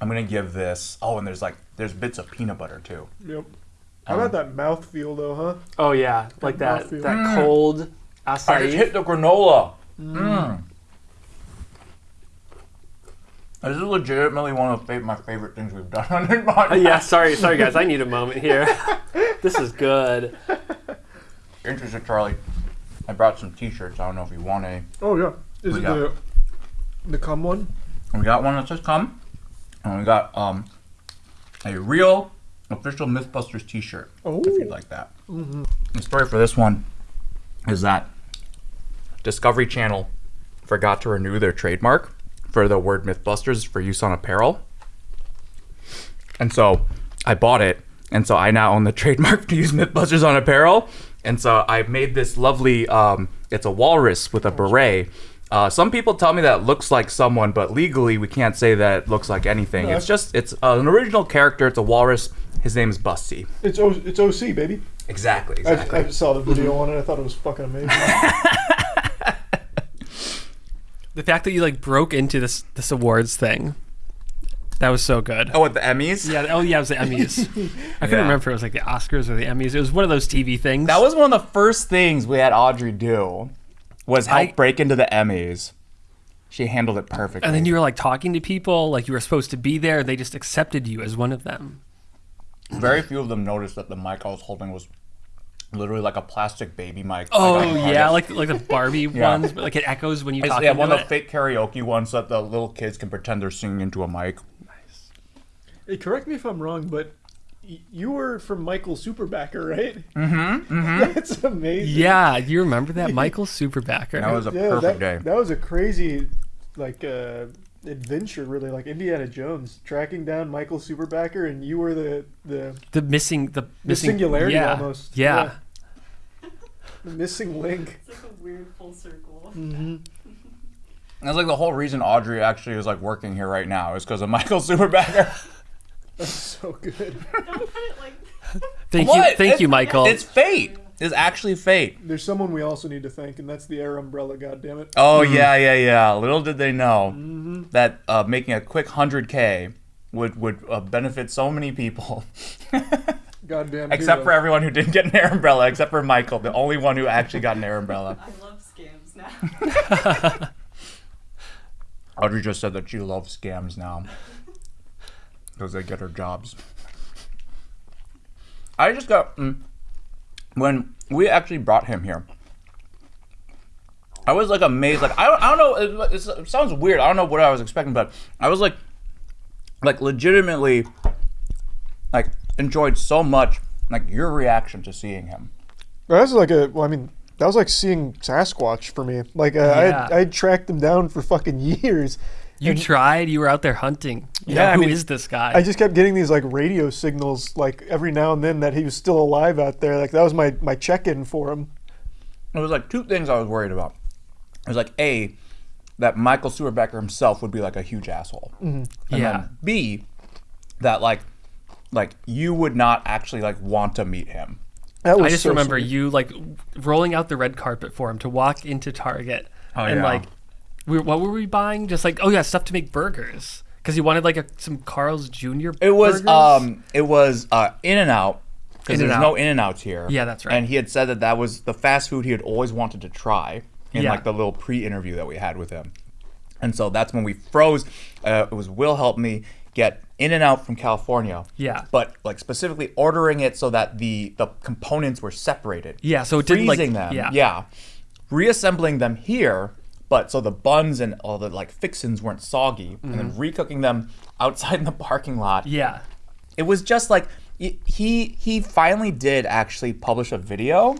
[SPEAKER 2] I'm gonna give this. Oh, and there's like there's bits of peanut butter too.
[SPEAKER 3] Yep. How um, about that mouth feel though, huh?
[SPEAKER 1] Oh yeah, like
[SPEAKER 3] that-
[SPEAKER 1] that
[SPEAKER 3] that
[SPEAKER 1] that cold
[SPEAKER 2] I just hit the granola. Mm. mm. This is legitimately one of my favorite things we've done on this podcast.
[SPEAKER 1] yeah, sorry, sorry guys, I need a moment here. this is good.
[SPEAKER 2] Interested, Charlie. I brought some T-shirts. I don't know if you want any.
[SPEAKER 3] Oh yeah. Is
[SPEAKER 2] We
[SPEAKER 3] it
[SPEAKER 2] got-
[SPEAKER 3] the the cum one?
[SPEAKER 2] We got one that says "Come," and we got um a real official MythBusters T-shirt.
[SPEAKER 3] Oh.
[SPEAKER 2] If you'd like that. Mm -hmm. The story for this one is that Discovery Channel forgot to renew their trademark for the word MythBusters for use on apparel, and so I bought it, and so I now own the trademark to use MythBusters on apparel, and so I made this lovely. Um, it's a walrus with a beret. Uh, some people tell me that it looks like someone, but legally we can't say that it looks like anything.
[SPEAKER 3] No,
[SPEAKER 2] It's just it's uh, an original character. It's a walrus. His name is Busty.
[SPEAKER 3] It's o- it's OC baby.
[SPEAKER 2] Exactly.
[SPEAKER 3] I,
[SPEAKER 2] Exactly.
[SPEAKER 3] I saw the video on it. I thought it was fucking amazing.
[SPEAKER 1] The fact that you like broke into this this awards thing, that was so good.
[SPEAKER 2] oh, with the Emmys.
[SPEAKER 1] Yeah, oh yeah, it was the Emmys. I couldn't
[SPEAKER 2] Yeah.
[SPEAKER 1] remember if it was like the Oscars or the Emmys. It was one of those TV things.
[SPEAKER 2] That was one of the first things we had Audrey do. Was help
[SPEAKER 1] I-
[SPEAKER 2] break into the Emmys. She handled it perfectly.
[SPEAKER 1] and then you were like talking to people, like you were supposed to be there. They just accepted you as one of them.
[SPEAKER 2] Very few of them noticed that the mic I was holding was literally like a plastic baby mic.
[SPEAKER 1] Oh yeah, like like the Barbie ones, but like it echoes when you talk.
[SPEAKER 2] yeah,
[SPEAKER 1] into
[SPEAKER 2] one of the
[SPEAKER 1] it.
[SPEAKER 2] fake karaoke ones that the little kids can pretend they're singing into a mic.
[SPEAKER 3] Hey, correct me if I'm wrong, but you were from Michael Stuerbecker, right? Mm-hmm. That's amazing.
[SPEAKER 1] Yeah, you remember that Michael Stuerbecker?
[SPEAKER 2] That was a
[SPEAKER 3] Yeah,
[SPEAKER 2] perfect
[SPEAKER 3] that,
[SPEAKER 2] day.
[SPEAKER 3] That was a crazy, like, uh, adventure, really, like Indiana Jones tracking down Michael Stuerbecker, and you were the the,
[SPEAKER 1] the missing the
[SPEAKER 3] the
[SPEAKER 1] missing
[SPEAKER 3] singularity
[SPEAKER 1] yeah,
[SPEAKER 3] almost.
[SPEAKER 1] Yeah.
[SPEAKER 3] The missing link.
[SPEAKER 4] It's like a weird full circle.
[SPEAKER 2] That's like the whole reason Audrey actually is like working here right now is because of Michael Stuerbecker.
[SPEAKER 3] That's so good.
[SPEAKER 4] Don't put it like
[SPEAKER 1] Thank
[SPEAKER 2] What?
[SPEAKER 1] you, thank
[SPEAKER 2] It-
[SPEAKER 1] you, Michael.
[SPEAKER 2] It's fate. It's actually fate.
[SPEAKER 3] There's someone we also need to thank, and that's the Air Umbrella. God damn it.
[SPEAKER 2] Oh yeah, yeah, yeah. Little did they know that uh, making a quick hundred k would would uh, benefit so many people,
[SPEAKER 3] Goddamn.
[SPEAKER 2] except for everyone who didn't get an air umbrella, except for Michael, the only one who actually got an air umbrella.
[SPEAKER 4] I love scams now.
[SPEAKER 2] Audrey just said that she loves scams now because they get her jobs. I just got mm, when we actually brought him here. I was like amazed. Like I don't, I don't know. It, it sounds weird. I don't know what I was expecting, but I was like, like legitimately, like enjoyed so much like your reaction to seeing him.
[SPEAKER 3] That was like a. Well, I mean, that was like seeing Sasquatch for me. Like uh, I,
[SPEAKER 1] Yeah.
[SPEAKER 3] had, I had tracked him down for fucking years.
[SPEAKER 1] You
[SPEAKER 3] And-
[SPEAKER 1] tried. You were out there hunting. You know,
[SPEAKER 3] Yeah, I
[SPEAKER 1] who is
[SPEAKER 3] mean,
[SPEAKER 1] this guy?
[SPEAKER 3] I just kept getting these like radio signals, like every now and then, that he was still alive out there. Like that was my my check-in for him.
[SPEAKER 2] There was like two things I was worried about. It was like a that Michael Stuerbecker himself would be like a huge asshole, mm-hmm. and
[SPEAKER 1] Yeah.
[SPEAKER 2] then b that like like you would not actually like want to meet him.
[SPEAKER 3] That was
[SPEAKER 1] I just
[SPEAKER 3] so
[SPEAKER 1] remember
[SPEAKER 3] sweet.
[SPEAKER 1] you like rolling out the red carpet for him to walk into Target
[SPEAKER 2] Oh,
[SPEAKER 1] and
[SPEAKER 2] yeah.
[SPEAKER 1] like, we, what were we buying? Just like, oh yeah, stuff to make burgers because he wanted like a, some Carl's Jr.
[SPEAKER 2] It was
[SPEAKER 1] burgers.
[SPEAKER 2] um it was uh In and Out because there's no In and Outs here.
[SPEAKER 1] Yeah, that's right.
[SPEAKER 2] And he had said that that was the fast food he had always wanted to try in
[SPEAKER 1] Yeah.
[SPEAKER 2] like the little pre-interview that we had with him. And so that's when we froze. Uh, it was Will helped me get In and Out from California.
[SPEAKER 1] Yeah.
[SPEAKER 2] But like specifically ordering it so that the the components were separated.
[SPEAKER 1] Yeah, so it didn't, like-
[SPEAKER 2] freezing them.
[SPEAKER 1] yeah.
[SPEAKER 2] Yeah. Reassembling them here, but so the buns and all the like fixins weren't soggy, and then recooking them outside in the parking lot
[SPEAKER 1] Mm-hmm. yeah,
[SPEAKER 2] it was just like he he finally did actually publish a video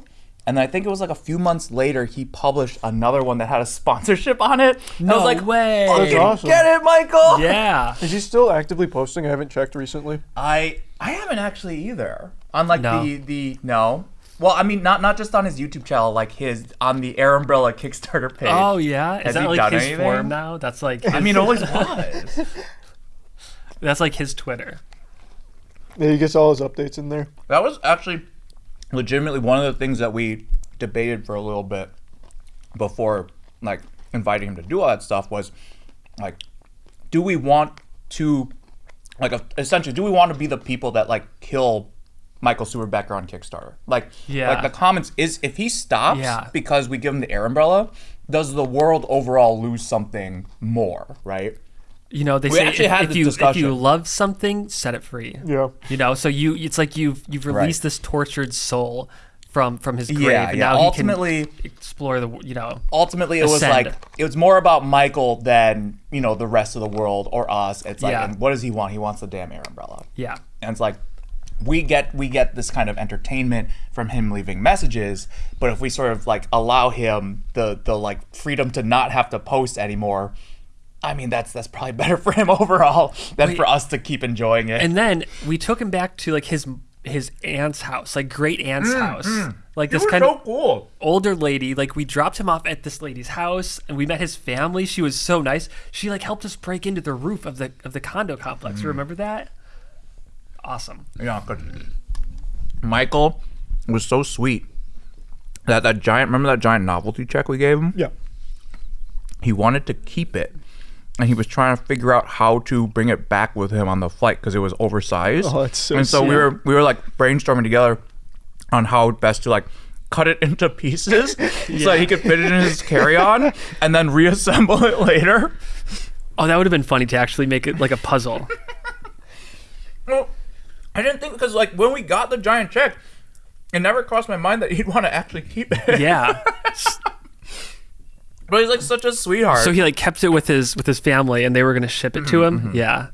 [SPEAKER 2] and I think it was like a few months later he published another one that had a sponsorship on it. I
[SPEAKER 1] No
[SPEAKER 2] was like,
[SPEAKER 1] way.
[SPEAKER 2] "Fucking
[SPEAKER 3] That's awesome.
[SPEAKER 2] Get it, Michael?
[SPEAKER 1] yeah.
[SPEAKER 3] Is he still actively posting? I haven't checked recently.
[SPEAKER 2] I I haven't actually either. On like
[SPEAKER 1] No.
[SPEAKER 2] the the no. Well, I mean not not just on his YouTube channel, like his on the Air Umbrella Kickstarter page.
[SPEAKER 1] Oh yeah,
[SPEAKER 2] Has
[SPEAKER 1] is that
[SPEAKER 2] he
[SPEAKER 1] like his
[SPEAKER 2] anything?
[SPEAKER 1] form now? That's like
[SPEAKER 2] I mean, it always was.
[SPEAKER 1] that's like his Twitter.
[SPEAKER 3] Yeah, he gets all his updates in there.
[SPEAKER 2] That was actually legitimately one of the things that we debated for a little bit before like inviting him to do all that stuff was like do we want to like essentially do we want to be the people that like kill Michael Stuerbecker on Kickstarter? Like
[SPEAKER 1] Yeah.
[SPEAKER 2] like the comments is if he stops
[SPEAKER 1] Yeah.
[SPEAKER 2] because we give him the air umbrella, does the world overall lose something more, right?
[SPEAKER 1] You know, they
[SPEAKER 2] We
[SPEAKER 1] say
[SPEAKER 2] actually
[SPEAKER 1] if,
[SPEAKER 2] had
[SPEAKER 1] if
[SPEAKER 2] this
[SPEAKER 1] you if you love something, set it free.
[SPEAKER 3] Yeah.
[SPEAKER 1] You know, so you it's like you've you've
[SPEAKER 2] Right.
[SPEAKER 1] released this tortured soul from from his grave,
[SPEAKER 2] Yeah,
[SPEAKER 1] and
[SPEAKER 2] yeah.
[SPEAKER 1] now
[SPEAKER 2] Ultimately-
[SPEAKER 1] he can explore the you know.
[SPEAKER 2] ultimately it was like it was more about Michael than you know the rest of the world or us. It's like,
[SPEAKER 1] Yeah.
[SPEAKER 2] and what does he want? He wants the damn air umbrella,
[SPEAKER 1] Yeah,
[SPEAKER 2] and it's like we get we get this kind of entertainment from him leaving messages, but if we sort of like allow him the the like freedom to not have to post anymore. I mean that's that's probably better for him overall than
[SPEAKER 1] Wait.
[SPEAKER 2] for us to keep enjoying it.
[SPEAKER 1] and then we took him back to like his his aunt's house, like great aunt's mm-hmm. house, like this kind
[SPEAKER 2] so
[SPEAKER 1] of
[SPEAKER 2] cool.
[SPEAKER 1] older lady. Like we dropped him off at this lady's house, and we met his family. She was so nice. She like helped us break into the roof of the of the condo complex. You remember that? Awesome.
[SPEAKER 2] Yeah, good. Michael was so sweet. That that giant remember that giant novelty check we gave him?
[SPEAKER 3] Yeah.
[SPEAKER 2] He wanted to keep it. And he was trying to figure out how to bring it back with him on the flight because it was oversized.
[SPEAKER 3] Oh, that's so
[SPEAKER 2] And so we were we were like brainstorming together on how best to like cut it into pieces so that he could fit it in his carry-on and then reassemble it later.
[SPEAKER 1] Oh, that would have been funny to actually make it like a puzzle.
[SPEAKER 2] Well, I didn't think because like when we got the giant check, it never crossed my mind that he'd want to actually keep it.
[SPEAKER 1] Yeah.
[SPEAKER 2] But he's like such a sweetheart.
[SPEAKER 1] So he like kept it with his with his family, and they were gonna ship it to
[SPEAKER 2] Mm-hmm,
[SPEAKER 1] him. Yeah.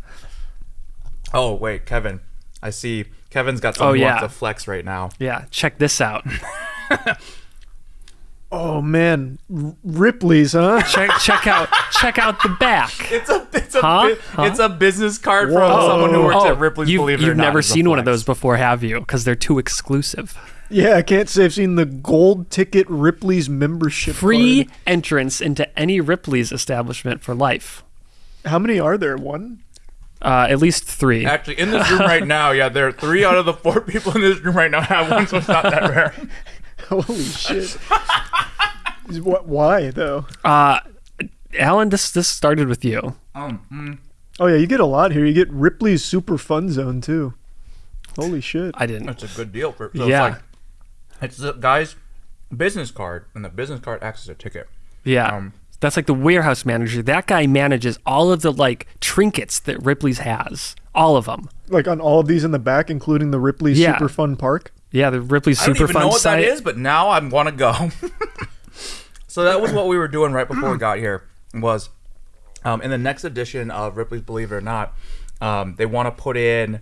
[SPEAKER 2] oh wait, Kevin, I see Kevin's got some
[SPEAKER 1] Oh,
[SPEAKER 2] oh,
[SPEAKER 1] yeah.
[SPEAKER 2] to flex right now.
[SPEAKER 1] Yeah. Check this out.
[SPEAKER 3] Oh man, Ripley's, huh?
[SPEAKER 1] check check out check out the back.
[SPEAKER 2] It's a it's a
[SPEAKER 1] Huh?
[SPEAKER 2] bu-
[SPEAKER 1] Huh?
[SPEAKER 2] it's a business card
[SPEAKER 3] Whoa.
[SPEAKER 2] from someone who works
[SPEAKER 1] Oh,
[SPEAKER 2] at Ripley's.
[SPEAKER 1] you've,
[SPEAKER 2] Believe it or
[SPEAKER 1] you've
[SPEAKER 2] not,
[SPEAKER 1] never seen one of those before, have you? Because they're too exclusive.
[SPEAKER 3] yeah, I can't say I've seen the gold ticket Ripley's membership.
[SPEAKER 1] Free
[SPEAKER 3] card.
[SPEAKER 1] entrance into any Ripley's establishment for life.
[SPEAKER 3] How many are there? One.
[SPEAKER 1] Uh, at least three.
[SPEAKER 2] Actually, in this room right now, yeah, there are three out of the four people in this room right now have one, so it's not that rare.
[SPEAKER 3] Holy shit. What? Why though?
[SPEAKER 1] Uh, Allen, this this started with you.
[SPEAKER 2] Um, mm,
[SPEAKER 3] Oh yeah, you get a lot here. You get Ripley's Super Fun Zone too. Holy shit.
[SPEAKER 1] I didn't.
[SPEAKER 2] That's a good deal for. So
[SPEAKER 1] Yeah.
[SPEAKER 2] It's, like, it's the guy's business card, and the business card acts as a ticket.
[SPEAKER 1] Yeah.
[SPEAKER 2] Um,
[SPEAKER 1] That's like the warehouse manager. That guy manages all of the like trinkets that Ripley's has. All of them.
[SPEAKER 3] Like on all of these in the back, including the Ripley's
[SPEAKER 1] Yeah.
[SPEAKER 3] Super Fun Park.
[SPEAKER 1] Yeah, the Ripley's
[SPEAKER 2] I don't even know what
[SPEAKER 1] site.
[SPEAKER 2] that is, but now I want to go. so that was what we were doing right before we got here. Was um, in the next edition of Ripley's Believe It or Not, um, they want to put in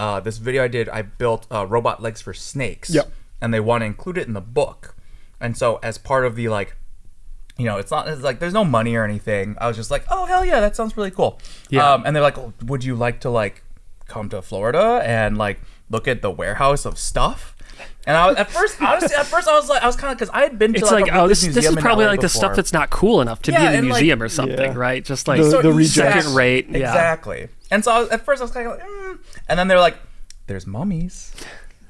[SPEAKER 2] uh, this video I did, I built uh, robot legs for snakes.
[SPEAKER 3] Yep.
[SPEAKER 2] And they want to include it in the book. And so as part of the like, you know, it's not it's like there's no money or anything. I was just like, oh hell yeah, that sounds really cool.
[SPEAKER 1] Yeah.
[SPEAKER 2] Um, and they're like, oh, would you like to like come to Florida and like look at the warehouse of stuff? And I was, at first, honestly, at first I was like, I was kind of because I had been to
[SPEAKER 1] It's
[SPEAKER 2] like,
[SPEAKER 1] like,
[SPEAKER 2] a
[SPEAKER 1] oh,
[SPEAKER 2] Reedus
[SPEAKER 1] this this is probably
[SPEAKER 2] LA
[SPEAKER 1] like the stuff that's not cool enough to
[SPEAKER 2] Yeah,
[SPEAKER 1] be in a
[SPEAKER 2] and, like-
[SPEAKER 1] museum or something,
[SPEAKER 3] Yeah.
[SPEAKER 1] right? Just like
[SPEAKER 3] The-
[SPEAKER 2] So
[SPEAKER 3] the
[SPEAKER 2] exact-
[SPEAKER 3] rejects.
[SPEAKER 1] second rate. Yeah.
[SPEAKER 2] Exactly. And so I was, at first I was kind of like, mm. and then they're like, "There's mummies,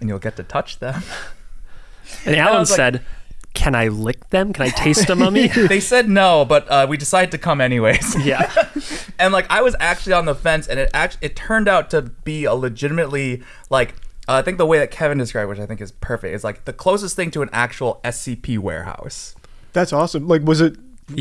[SPEAKER 2] and you'll get to touch them."
[SPEAKER 1] And
[SPEAKER 2] I
[SPEAKER 1] Allen
[SPEAKER 2] was like-
[SPEAKER 1] said, "Can I lick them? Can I taste a mummy?"
[SPEAKER 2] they said no, but uh, we decided to come anyways.
[SPEAKER 1] yeah.
[SPEAKER 2] and like I was actually on the fence, and it actually it turned out to be a legitimately like. Uh, I think the way that Kevin described, which I think is perfect, is like the closest thing to an actual SCP warehouse.
[SPEAKER 3] That's awesome. Like, was it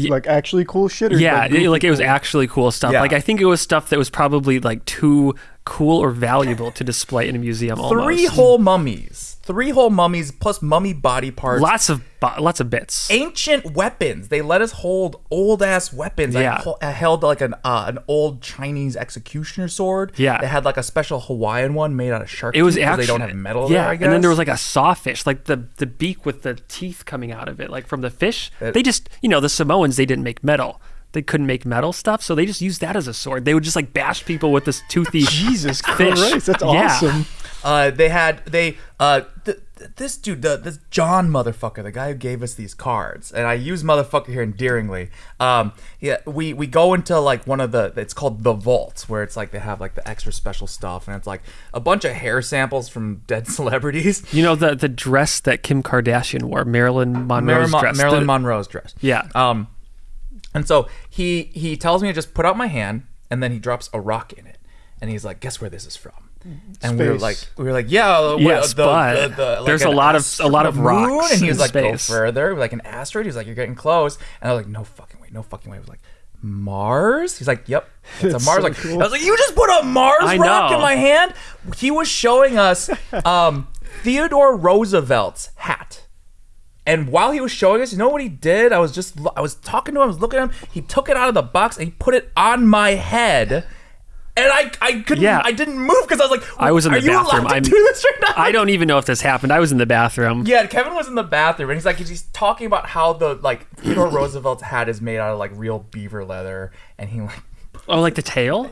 [SPEAKER 3] like actually cool shit? Or
[SPEAKER 1] Yeah,
[SPEAKER 3] like,
[SPEAKER 1] it- like, it was actually cool stuff.
[SPEAKER 2] Yeah.
[SPEAKER 1] Like I think it was stuff that was probably like too cool or valuable to display in a museum. Almost.
[SPEAKER 2] Three whole mummies, three whole mummies plus mummy body parts.
[SPEAKER 1] lots of bo- lots of bits.
[SPEAKER 2] ancient weapons. They let us hold old ass weapons. I,
[SPEAKER 1] Yeah.
[SPEAKER 2] I held like an uh, an old Chinese executioner sword.
[SPEAKER 1] Yeah.
[SPEAKER 2] they had like a special Hawaiian one made out of shark.
[SPEAKER 1] It was actually
[SPEAKER 2] they don't have metal
[SPEAKER 1] Yeah,
[SPEAKER 2] there. I guess.
[SPEAKER 1] and then there was like a sawfish, like the the beak with the teeth coming out of it, like from the fish.
[SPEAKER 2] It-
[SPEAKER 1] they just, you know, the Samoans they didn't make metal. They couldn't make metal stuff, so they just used that as a sword. They would just like bash people with this toothy
[SPEAKER 3] Jesus
[SPEAKER 1] fish.
[SPEAKER 3] Christ, that's
[SPEAKER 1] Yeah.
[SPEAKER 3] awesome.
[SPEAKER 2] Uh, they had they uh th- th- this dude the this John motherfucker the guy who gave us these cards and I use motherfucker here endearingly um yeah we we go into like one of the it's called the vault where it's like they have like the extra special stuff and it's like a bunch of hair samples from dead celebrities
[SPEAKER 1] You know the the dress that Kim Kardashian wore, Marilyn Monroe's
[SPEAKER 2] Marilyn, Mon-
[SPEAKER 1] dress.
[SPEAKER 2] Marilyn
[SPEAKER 1] The-
[SPEAKER 2] Monroe's dress
[SPEAKER 1] Yeah.
[SPEAKER 2] um and so he he tells me to just put out my hand and then he drops a rock in it and he's like guess where this is from and we were like, we were like, yeah,
[SPEAKER 1] Yes,
[SPEAKER 2] the,
[SPEAKER 1] but
[SPEAKER 2] the, the, like
[SPEAKER 1] there's a lot of- a lot of
[SPEAKER 2] moon?
[SPEAKER 1] rocks
[SPEAKER 2] and he was
[SPEAKER 1] in
[SPEAKER 2] like, go further, like an asteroid. He was like, you're getting close, and I was like, no fucking way, no fucking way. I was like, Mars. He's like, yep, it's a Mars.
[SPEAKER 3] so
[SPEAKER 2] like,
[SPEAKER 3] cool.
[SPEAKER 2] I was like, you just put a Mars
[SPEAKER 1] I
[SPEAKER 2] rock
[SPEAKER 1] know.
[SPEAKER 2] in my hand. He was showing us um, Theodore Roosevelt's hat. And while he was showing us, you know what he did? I was just, I was talking to him, I was looking at him. He took it out of the box and he put it on my head. And I, I couldn't,
[SPEAKER 1] Yeah.
[SPEAKER 2] I didn't move because I was like,
[SPEAKER 1] I was in the
[SPEAKER 2] you
[SPEAKER 1] bathroom. I'm-
[SPEAKER 2] do this right now?
[SPEAKER 1] I don't even know if this happened. I was in the bathroom.
[SPEAKER 2] Yeah, Kevin was in the bathroom and he's like, he's talking about how the like Theodore Roosevelt's hat is made out of like real beaver leather, and he like,
[SPEAKER 1] Oh, like the tail?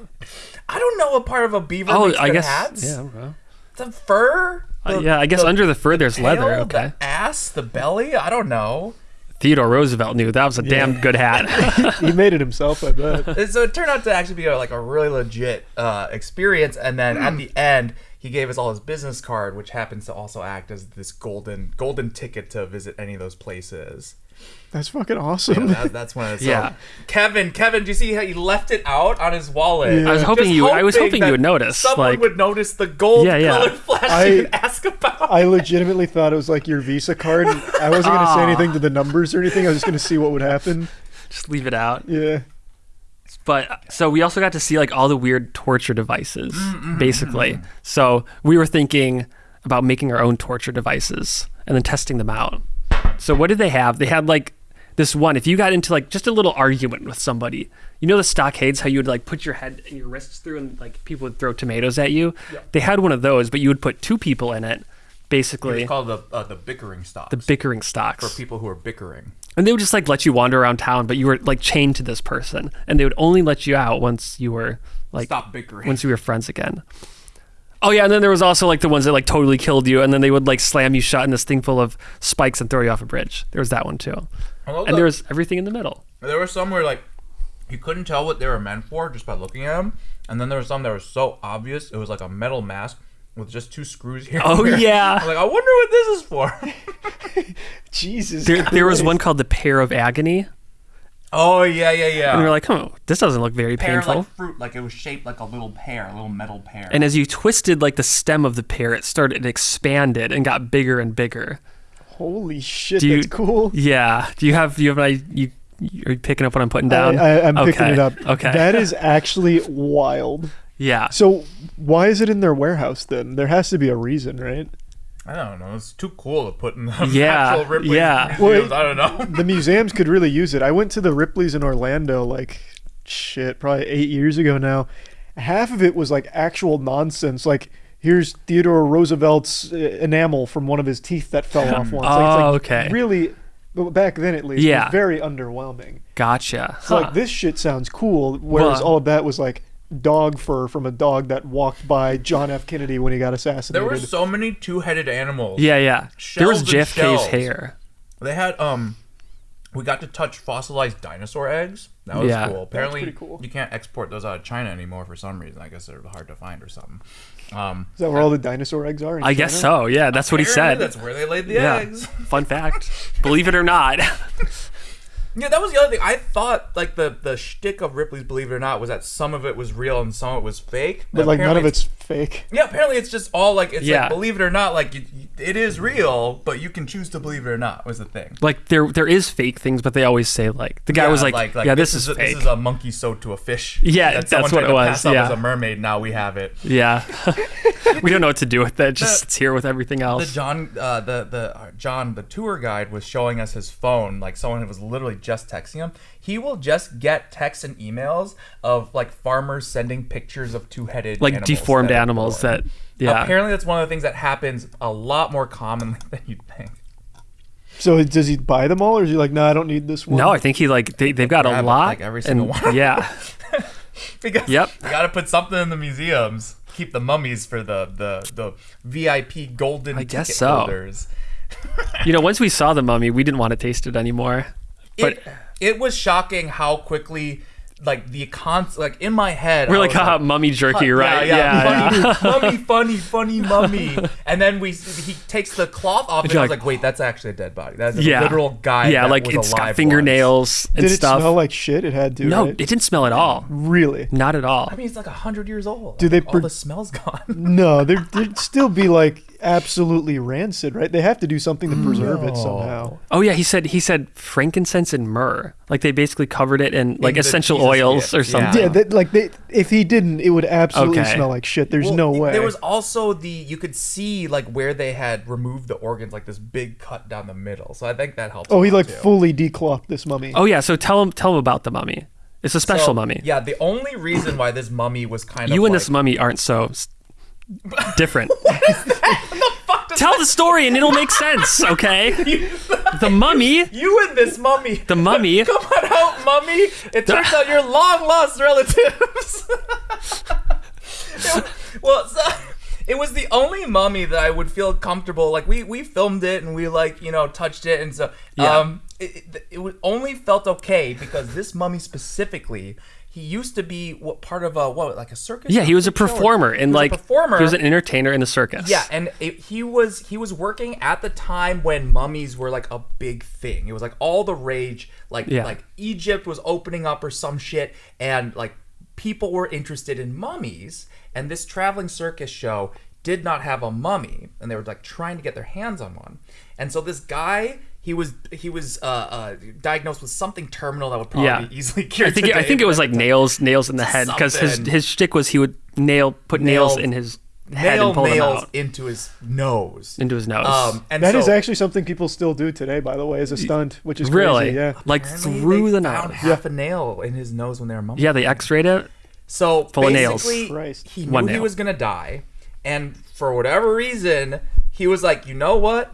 [SPEAKER 2] I don't know what part of a beaver
[SPEAKER 1] Oh, I guess.
[SPEAKER 2] hats.
[SPEAKER 1] Yeah. well.
[SPEAKER 2] The fur.
[SPEAKER 1] Uh, yeah, I guess
[SPEAKER 2] the
[SPEAKER 1] under the fur there's leather. Okay.
[SPEAKER 2] The ass, the belly. I don't know.
[SPEAKER 1] Theodore Roosevelt knew that was a damn good hat.
[SPEAKER 3] he made it himself, I bet.
[SPEAKER 2] And so it turned out to actually be a, like a really legit uh, experience. And then at the end, he gave us all his business card, which happens to also act as this golden golden ticket to visit any of those places.
[SPEAKER 3] That's fucking
[SPEAKER 2] Yeah,
[SPEAKER 3] awesome.
[SPEAKER 2] that, that's one of the. So,
[SPEAKER 1] Yeah.
[SPEAKER 2] Kevin, Kevin, do you see how he left it out on his wallet?
[SPEAKER 3] Yeah. I was
[SPEAKER 1] hoping
[SPEAKER 2] Just
[SPEAKER 1] you- I was hoping you would notice,
[SPEAKER 2] Someone
[SPEAKER 1] like-
[SPEAKER 2] would notice the gold
[SPEAKER 1] Yeah, yeah.
[SPEAKER 2] colored flash
[SPEAKER 3] I-
[SPEAKER 2] and ask about.
[SPEAKER 3] I legitimately thought it was like your Visa card. I wasn't gonna say
[SPEAKER 1] Ah.
[SPEAKER 3] anything to the numbers or anything. I was just gonna see what would happen.
[SPEAKER 1] Just leave it out.
[SPEAKER 3] Yeah.
[SPEAKER 1] But so we also got to see like all the weird torture devices,
[SPEAKER 2] Mm,
[SPEAKER 1] basically. So we were thinking about making our own torture devices and then testing them out. So what did they have? They had like this one. If you got into like just a little argument with somebody, you know the stockades, how you would like put your head and your wrists through, and like people would throw tomatoes at you. They had one of those, but you would put two people in it, basically.
[SPEAKER 2] It's called the uh, the bickering stocks.
[SPEAKER 1] the bickering stocks.
[SPEAKER 2] for people who are bickering.
[SPEAKER 1] And they would just like let you wander around town, but you were like chained to this person, and they would only let you out once you were like
[SPEAKER 2] Stop bickering.
[SPEAKER 1] once you were friends again. Oh yeah, and then there was also like the ones that like totally killed you, and then they would like slam you shut in this thing full of spikes and throw you off a bridge. There was that one too, and
[SPEAKER 2] that-
[SPEAKER 1] there was everything in the middle.
[SPEAKER 2] There were some where like you couldn't tell what they were meant for just by looking at them, and then there were some that were so obvious it was like a metal mask with just two screws here.
[SPEAKER 1] Oh,
[SPEAKER 2] there.
[SPEAKER 1] yeah.
[SPEAKER 2] I'm like I wonder what this is for.
[SPEAKER 3] Jesus.
[SPEAKER 1] There, there was one called the Pear of agony,
[SPEAKER 2] oh yeah, yeah, yeah.
[SPEAKER 1] and we were like, "Oh, this doesn't look very
[SPEAKER 2] pear
[SPEAKER 1] painful."
[SPEAKER 2] like fruit, like it was shaped like a little pear, a little metal pear.
[SPEAKER 1] and as you twisted like the stem of the pear, it started it expanded and got bigger and bigger.
[SPEAKER 3] Holy shit,
[SPEAKER 1] Do you-
[SPEAKER 3] that's cool.
[SPEAKER 1] Yeah. Do you have do you have an I you are picking up what I'm putting down?
[SPEAKER 3] I, I, I'm picking it up.
[SPEAKER 1] Okay.
[SPEAKER 3] That is actually wild.
[SPEAKER 1] yeah.
[SPEAKER 3] So why is it in their warehouse then? There has to be a reason, right?
[SPEAKER 2] I don't know. It's too cool to put in the
[SPEAKER 1] Yeah,
[SPEAKER 2] actual Ripley
[SPEAKER 1] yeah.
[SPEAKER 2] museums.
[SPEAKER 3] Wait.
[SPEAKER 2] I don't know.
[SPEAKER 3] The museums could really use it. I went to the Ripley's in Orlando like shit, probably eight years ago now. Half of it was like actual nonsense. Like here's Theodore Roosevelt's uh, enamel from one of his teeth that fell off once. Like, it's
[SPEAKER 1] Oh,
[SPEAKER 3] like
[SPEAKER 1] okay.
[SPEAKER 3] Really, but back then at least, it
[SPEAKER 1] Yeah.
[SPEAKER 3] was very underwhelming.
[SPEAKER 1] Gotcha.
[SPEAKER 3] So
[SPEAKER 1] Huh.
[SPEAKER 3] like this shit sounds cool, whereas
[SPEAKER 1] Well-
[SPEAKER 3] all of that was like dog fur from a dog that walked by John F. Kennedy when he got assassinated.
[SPEAKER 2] There were so many two-headed animals.
[SPEAKER 1] Yeah, yeah. there was
[SPEAKER 2] Shells and
[SPEAKER 1] JFK's hair.
[SPEAKER 2] They had um we got to touch fossilized dinosaur eggs. That was
[SPEAKER 1] Yeah.
[SPEAKER 2] cool. Apparently
[SPEAKER 3] pretty cool.
[SPEAKER 2] you can't export those out of China anymore for some reason. I guess they're hard to find or something. Um
[SPEAKER 3] Is that where all the dinosaur eggs are? In
[SPEAKER 1] I guess so. Yeah, that's what he said.
[SPEAKER 2] That's where they laid the
[SPEAKER 1] yeah.
[SPEAKER 2] eggs.
[SPEAKER 1] Fun fact. Believe it or not.
[SPEAKER 2] Yeah, that was the other thing. I thought like the the shtick of Ripley's Believe It or Not was that some of it was real and some of it was fake.
[SPEAKER 3] But like none of
[SPEAKER 2] apparently
[SPEAKER 3] it's fake.
[SPEAKER 2] Yeah, apparently it's just all like it's
[SPEAKER 1] Yeah.
[SPEAKER 2] like believe it or not, like you, you- it is real, but you can choose to believe it or not. Was the thing.
[SPEAKER 1] like there there is fake things, but they always say like the guy was like, yeah, this, is,
[SPEAKER 2] a,
[SPEAKER 1] fake.
[SPEAKER 2] this is a monkey sewed to a fish.
[SPEAKER 1] Yeah,
[SPEAKER 2] that someone
[SPEAKER 1] that's what
[SPEAKER 2] tried
[SPEAKER 1] it
[SPEAKER 2] to
[SPEAKER 1] was,
[SPEAKER 2] Pass off
[SPEAKER 1] yeah.
[SPEAKER 2] as a mermaid. Now we have it.
[SPEAKER 1] yeah. we don't know what to do with that. Just
[SPEAKER 2] The-
[SPEAKER 1] it's here with everything
[SPEAKER 2] The
[SPEAKER 1] else.
[SPEAKER 2] John, uh, the the uh, John, the tour guide was showing us his phone. Like someone was literally just texting him. He will just get texts and emails of like farmers sending pictures of two-headed,
[SPEAKER 1] like
[SPEAKER 2] animals
[SPEAKER 1] deformed
[SPEAKER 2] that
[SPEAKER 1] animals that yeah.
[SPEAKER 2] Apparently, that's one of the things that happens a lot more commonly than you'd think.
[SPEAKER 3] So does he buy them all, or is he like, no, I don't need this one?
[SPEAKER 1] no, I think he like they, they've got a lot.
[SPEAKER 2] like, every single
[SPEAKER 1] and,
[SPEAKER 2] one.
[SPEAKER 1] Yeah.
[SPEAKER 2] Because
[SPEAKER 1] Yep.
[SPEAKER 2] you got to put something in the museums. Keep the mummies for the the the VIP golden
[SPEAKER 1] I guess so.
[SPEAKER 2] holders.
[SPEAKER 1] You know, once we saw the mummy, we didn't want to taste it anymore. But
[SPEAKER 2] it, it was shocking how quickly like the con like in my head
[SPEAKER 1] we're
[SPEAKER 2] I
[SPEAKER 1] like,
[SPEAKER 2] was
[SPEAKER 1] haha, mummy jerky, right?
[SPEAKER 2] yeah,
[SPEAKER 1] yeah.
[SPEAKER 2] funny, mummy, funny, funny mummy. And then we he takes the cloth off, and
[SPEAKER 1] you're
[SPEAKER 2] I was
[SPEAKER 1] like-
[SPEAKER 2] like, wait, that's actually a dead body. That's a
[SPEAKER 1] Yeah.
[SPEAKER 2] literal guy.
[SPEAKER 1] Yeah,
[SPEAKER 2] that
[SPEAKER 1] like
[SPEAKER 2] was
[SPEAKER 1] it's
[SPEAKER 2] alive
[SPEAKER 1] got fingernails and
[SPEAKER 3] Did it smell like shit? It had to.
[SPEAKER 1] no,
[SPEAKER 3] right?
[SPEAKER 1] it didn't smell at all.
[SPEAKER 3] really.
[SPEAKER 1] Not at all.
[SPEAKER 2] I mean, it's like a hundred years old.
[SPEAKER 3] Do they
[SPEAKER 2] Like, all the smell's gone?
[SPEAKER 3] No, there, there'd still be like absolutely rancid, right? They have to do something to preserve it somehow.
[SPEAKER 1] Oh yeah, he said he said frankincense and myrrh. Like they basically covered it in like
[SPEAKER 2] the
[SPEAKER 1] essential
[SPEAKER 2] Jesus
[SPEAKER 1] oils
[SPEAKER 2] gifts,
[SPEAKER 1] or something.
[SPEAKER 3] Yeah, that, like they, if he didn't, it would absolutely
[SPEAKER 1] Okay.
[SPEAKER 3] smell like shit. There's
[SPEAKER 2] Well,
[SPEAKER 3] no way.
[SPEAKER 2] There was also the you could see like where they had removed the organs, like this big cut down the middle. So I think that helps.
[SPEAKER 3] oh, he like
[SPEAKER 2] too.
[SPEAKER 3] fully declopped this mummy.
[SPEAKER 1] Oh yeah, so tell him tell him about the mummy. It's a special
[SPEAKER 2] So,
[SPEAKER 1] mummy.
[SPEAKER 2] Yeah, the only reason why this mummy was kind of
[SPEAKER 1] you and
[SPEAKER 2] like,
[SPEAKER 1] this mummy aren't so different. Tell the story and it'll make sense, okay? The mummy,
[SPEAKER 2] you and this mummy.
[SPEAKER 1] the mummy.
[SPEAKER 2] Come on out, mummy. It turns out you're long lost relatives. well, so, it was the only mummy that I would feel comfortable. Like we we filmed it and we like you know touched it and so
[SPEAKER 1] Yeah.
[SPEAKER 2] um it, it, it only felt okay because this mummy specifically. He used to be what part of a what like a circus?
[SPEAKER 1] Yeah, he was a performer and
[SPEAKER 2] a
[SPEAKER 1] like
[SPEAKER 2] performer.
[SPEAKER 1] he was an entertainer in the circus.
[SPEAKER 2] Yeah, and it, he was he was working at the time when mummies were like a big thing. It was like all the rage. Like
[SPEAKER 1] Yeah.
[SPEAKER 2] like Egypt was opening up or some shit, and like people were interested in mummies. And this traveling circus show did not have a mummy, and they were like trying to get their hands on one. And so this guy. He was he was uh, uh, diagnosed with something terminal that would probably
[SPEAKER 1] Yeah.
[SPEAKER 2] be easily cured.
[SPEAKER 1] I think it, I think it was like nails nails in the head because his
[SPEAKER 2] Something.
[SPEAKER 1] his shtick was he would nail put nails
[SPEAKER 2] Nail-
[SPEAKER 1] in his head
[SPEAKER 2] nail
[SPEAKER 1] and pull them
[SPEAKER 2] nails
[SPEAKER 1] out
[SPEAKER 2] into his nose.
[SPEAKER 1] into his nose.
[SPEAKER 2] Um, and
[SPEAKER 3] That is
[SPEAKER 2] so-
[SPEAKER 3] actually something people still do today, by the way, as a stunt, which is
[SPEAKER 1] really?
[SPEAKER 3] crazy. Yeah.
[SPEAKER 1] Like
[SPEAKER 2] Apparently
[SPEAKER 1] through
[SPEAKER 2] they
[SPEAKER 1] the
[SPEAKER 2] found
[SPEAKER 1] nose.
[SPEAKER 2] half a nail in his nose when they were mummified.
[SPEAKER 1] Yeah, they x-rayed it.
[SPEAKER 2] So
[SPEAKER 1] Full of nails.
[SPEAKER 2] basically,
[SPEAKER 3] Christ.
[SPEAKER 2] he knew
[SPEAKER 1] One
[SPEAKER 2] he
[SPEAKER 1] nail.
[SPEAKER 2] was gonna die, and for whatever reason, he was like, you know what?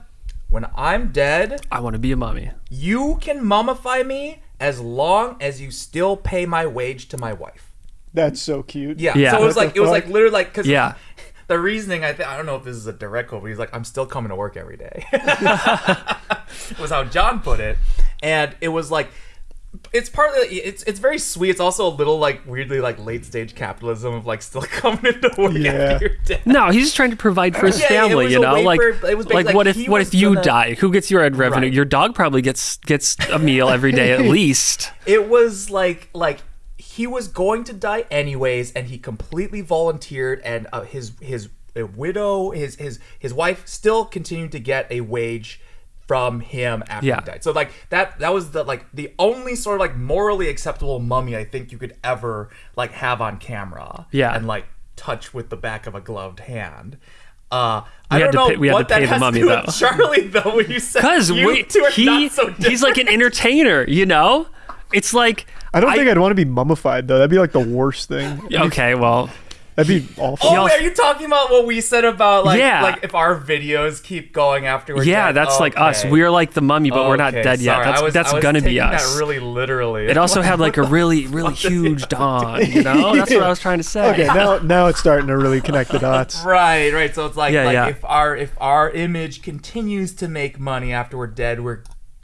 [SPEAKER 2] When I'm dead,
[SPEAKER 1] I want to be a mummy.
[SPEAKER 2] you can mummify me as long as you still pay my wage to my wife.
[SPEAKER 3] That's so cute.
[SPEAKER 2] Yeah.
[SPEAKER 1] Yeah.
[SPEAKER 2] So it was
[SPEAKER 3] What
[SPEAKER 2] like it was like literally like because
[SPEAKER 1] Yeah.
[SPEAKER 2] the reasoning I think I don't know if this is a direct quote, but he's like, I'm still coming to work every day. was how John put it, and it was like. It's partly it's it's very sweet. It's also a little like weirdly like late stage capitalism of like still coming into work
[SPEAKER 3] Yeah.
[SPEAKER 2] after you're dead.
[SPEAKER 1] No, he's just trying to provide for his
[SPEAKER 2] Yeah,
[SPEAKER 1] family. You know, like
[SPEAKER 2] for- it was
[SPEAKER 1] like
[SPEAKER 2] like
[SPEAKER 1] what if what if you
[SPEAKER 2] gonna-
[SPEAKER 1] die? Who gets your ad revenue?
[SPEAKER 2] Right.
[SPEAKER 1] Your dog probably gets gets a meal every day at least.
[SPEAKER 2] It was like like he was going to die anyways, and he completely volunteered, and uh, his his uh, widow, his his his wife, still continued to get a wage from him after
[SPEAKER 1] Yeah.
[SPEAKER 2] he died. So like that that was the like the only sort of like morally acceptable mummy I think you could ever like have on camera.
[SPEAKER 1] Yeah.
[SPEAKER 2] and like touch with the back of a gloved hand. Uh,
[SPEAKER 1] We
[SPEAKER 2] I
[SPEAKER 1] had
[SPEAKER 2] don't
[SPEAKER 1] to
[SPEAKER 2] know
[SPEAKER 1] pay- we had to pay
[SPEAKER 2] that
[SPEAKER 1] the
[SPEAKER 2] has
[SPEAKER 1] mummy,
[SPEAKER 2] to do
[SPEAKER 1] though.
[SPEAKER 2] with Charlie though. When you said
[SPEAKER 1] Because
[SPEAKER 2] you two are
[SPEAKER 1] he
[SPEAKER 2] not so
[SPEAKER 1] he's like an entertainer. You know, it's like
[SPEAKER 3] I don't think I'd want to be mummified though. That'd be like the worst thing.
[SPEAKER 1] okay. Well,
[SPEAKER 3] That'd be awful.
[SPEAKER 2] Oh, wait, are you talking about what we said about like
[SPEAKER 1] Yeah.
[SPEAKER 2] like if our videos keep going after we're
[SPEAKER 1] yeah,
[SPEAKER 2] dead?
[SPEAKER 1] that's like us. We're like the mummy, but we're not
[SPEAKER 2] Okay,
[SPEAKER 1] dead yet. That's
[SPEAKER 2] I was,
[SPEAKER 1] that's
[SPEAKER 2] I was
[SPEAKER 1] gonna be us.
[SPEAKER 2] That really literally.
[SPEAKER 1] it also had like a really really huge dawn. You know, that's what I was trying to say.
[SPEAKER 3] Okay, now now it's starting to really connect the dots.
[SPEAKER 2] Right, right. So it's like,
[SPEAKER 1] Yeah,
[SPEAKER 2] like
[SPEAKER 1] yeah.
[SPEAKER 2] if our if our image continues to make money after we're dead, we're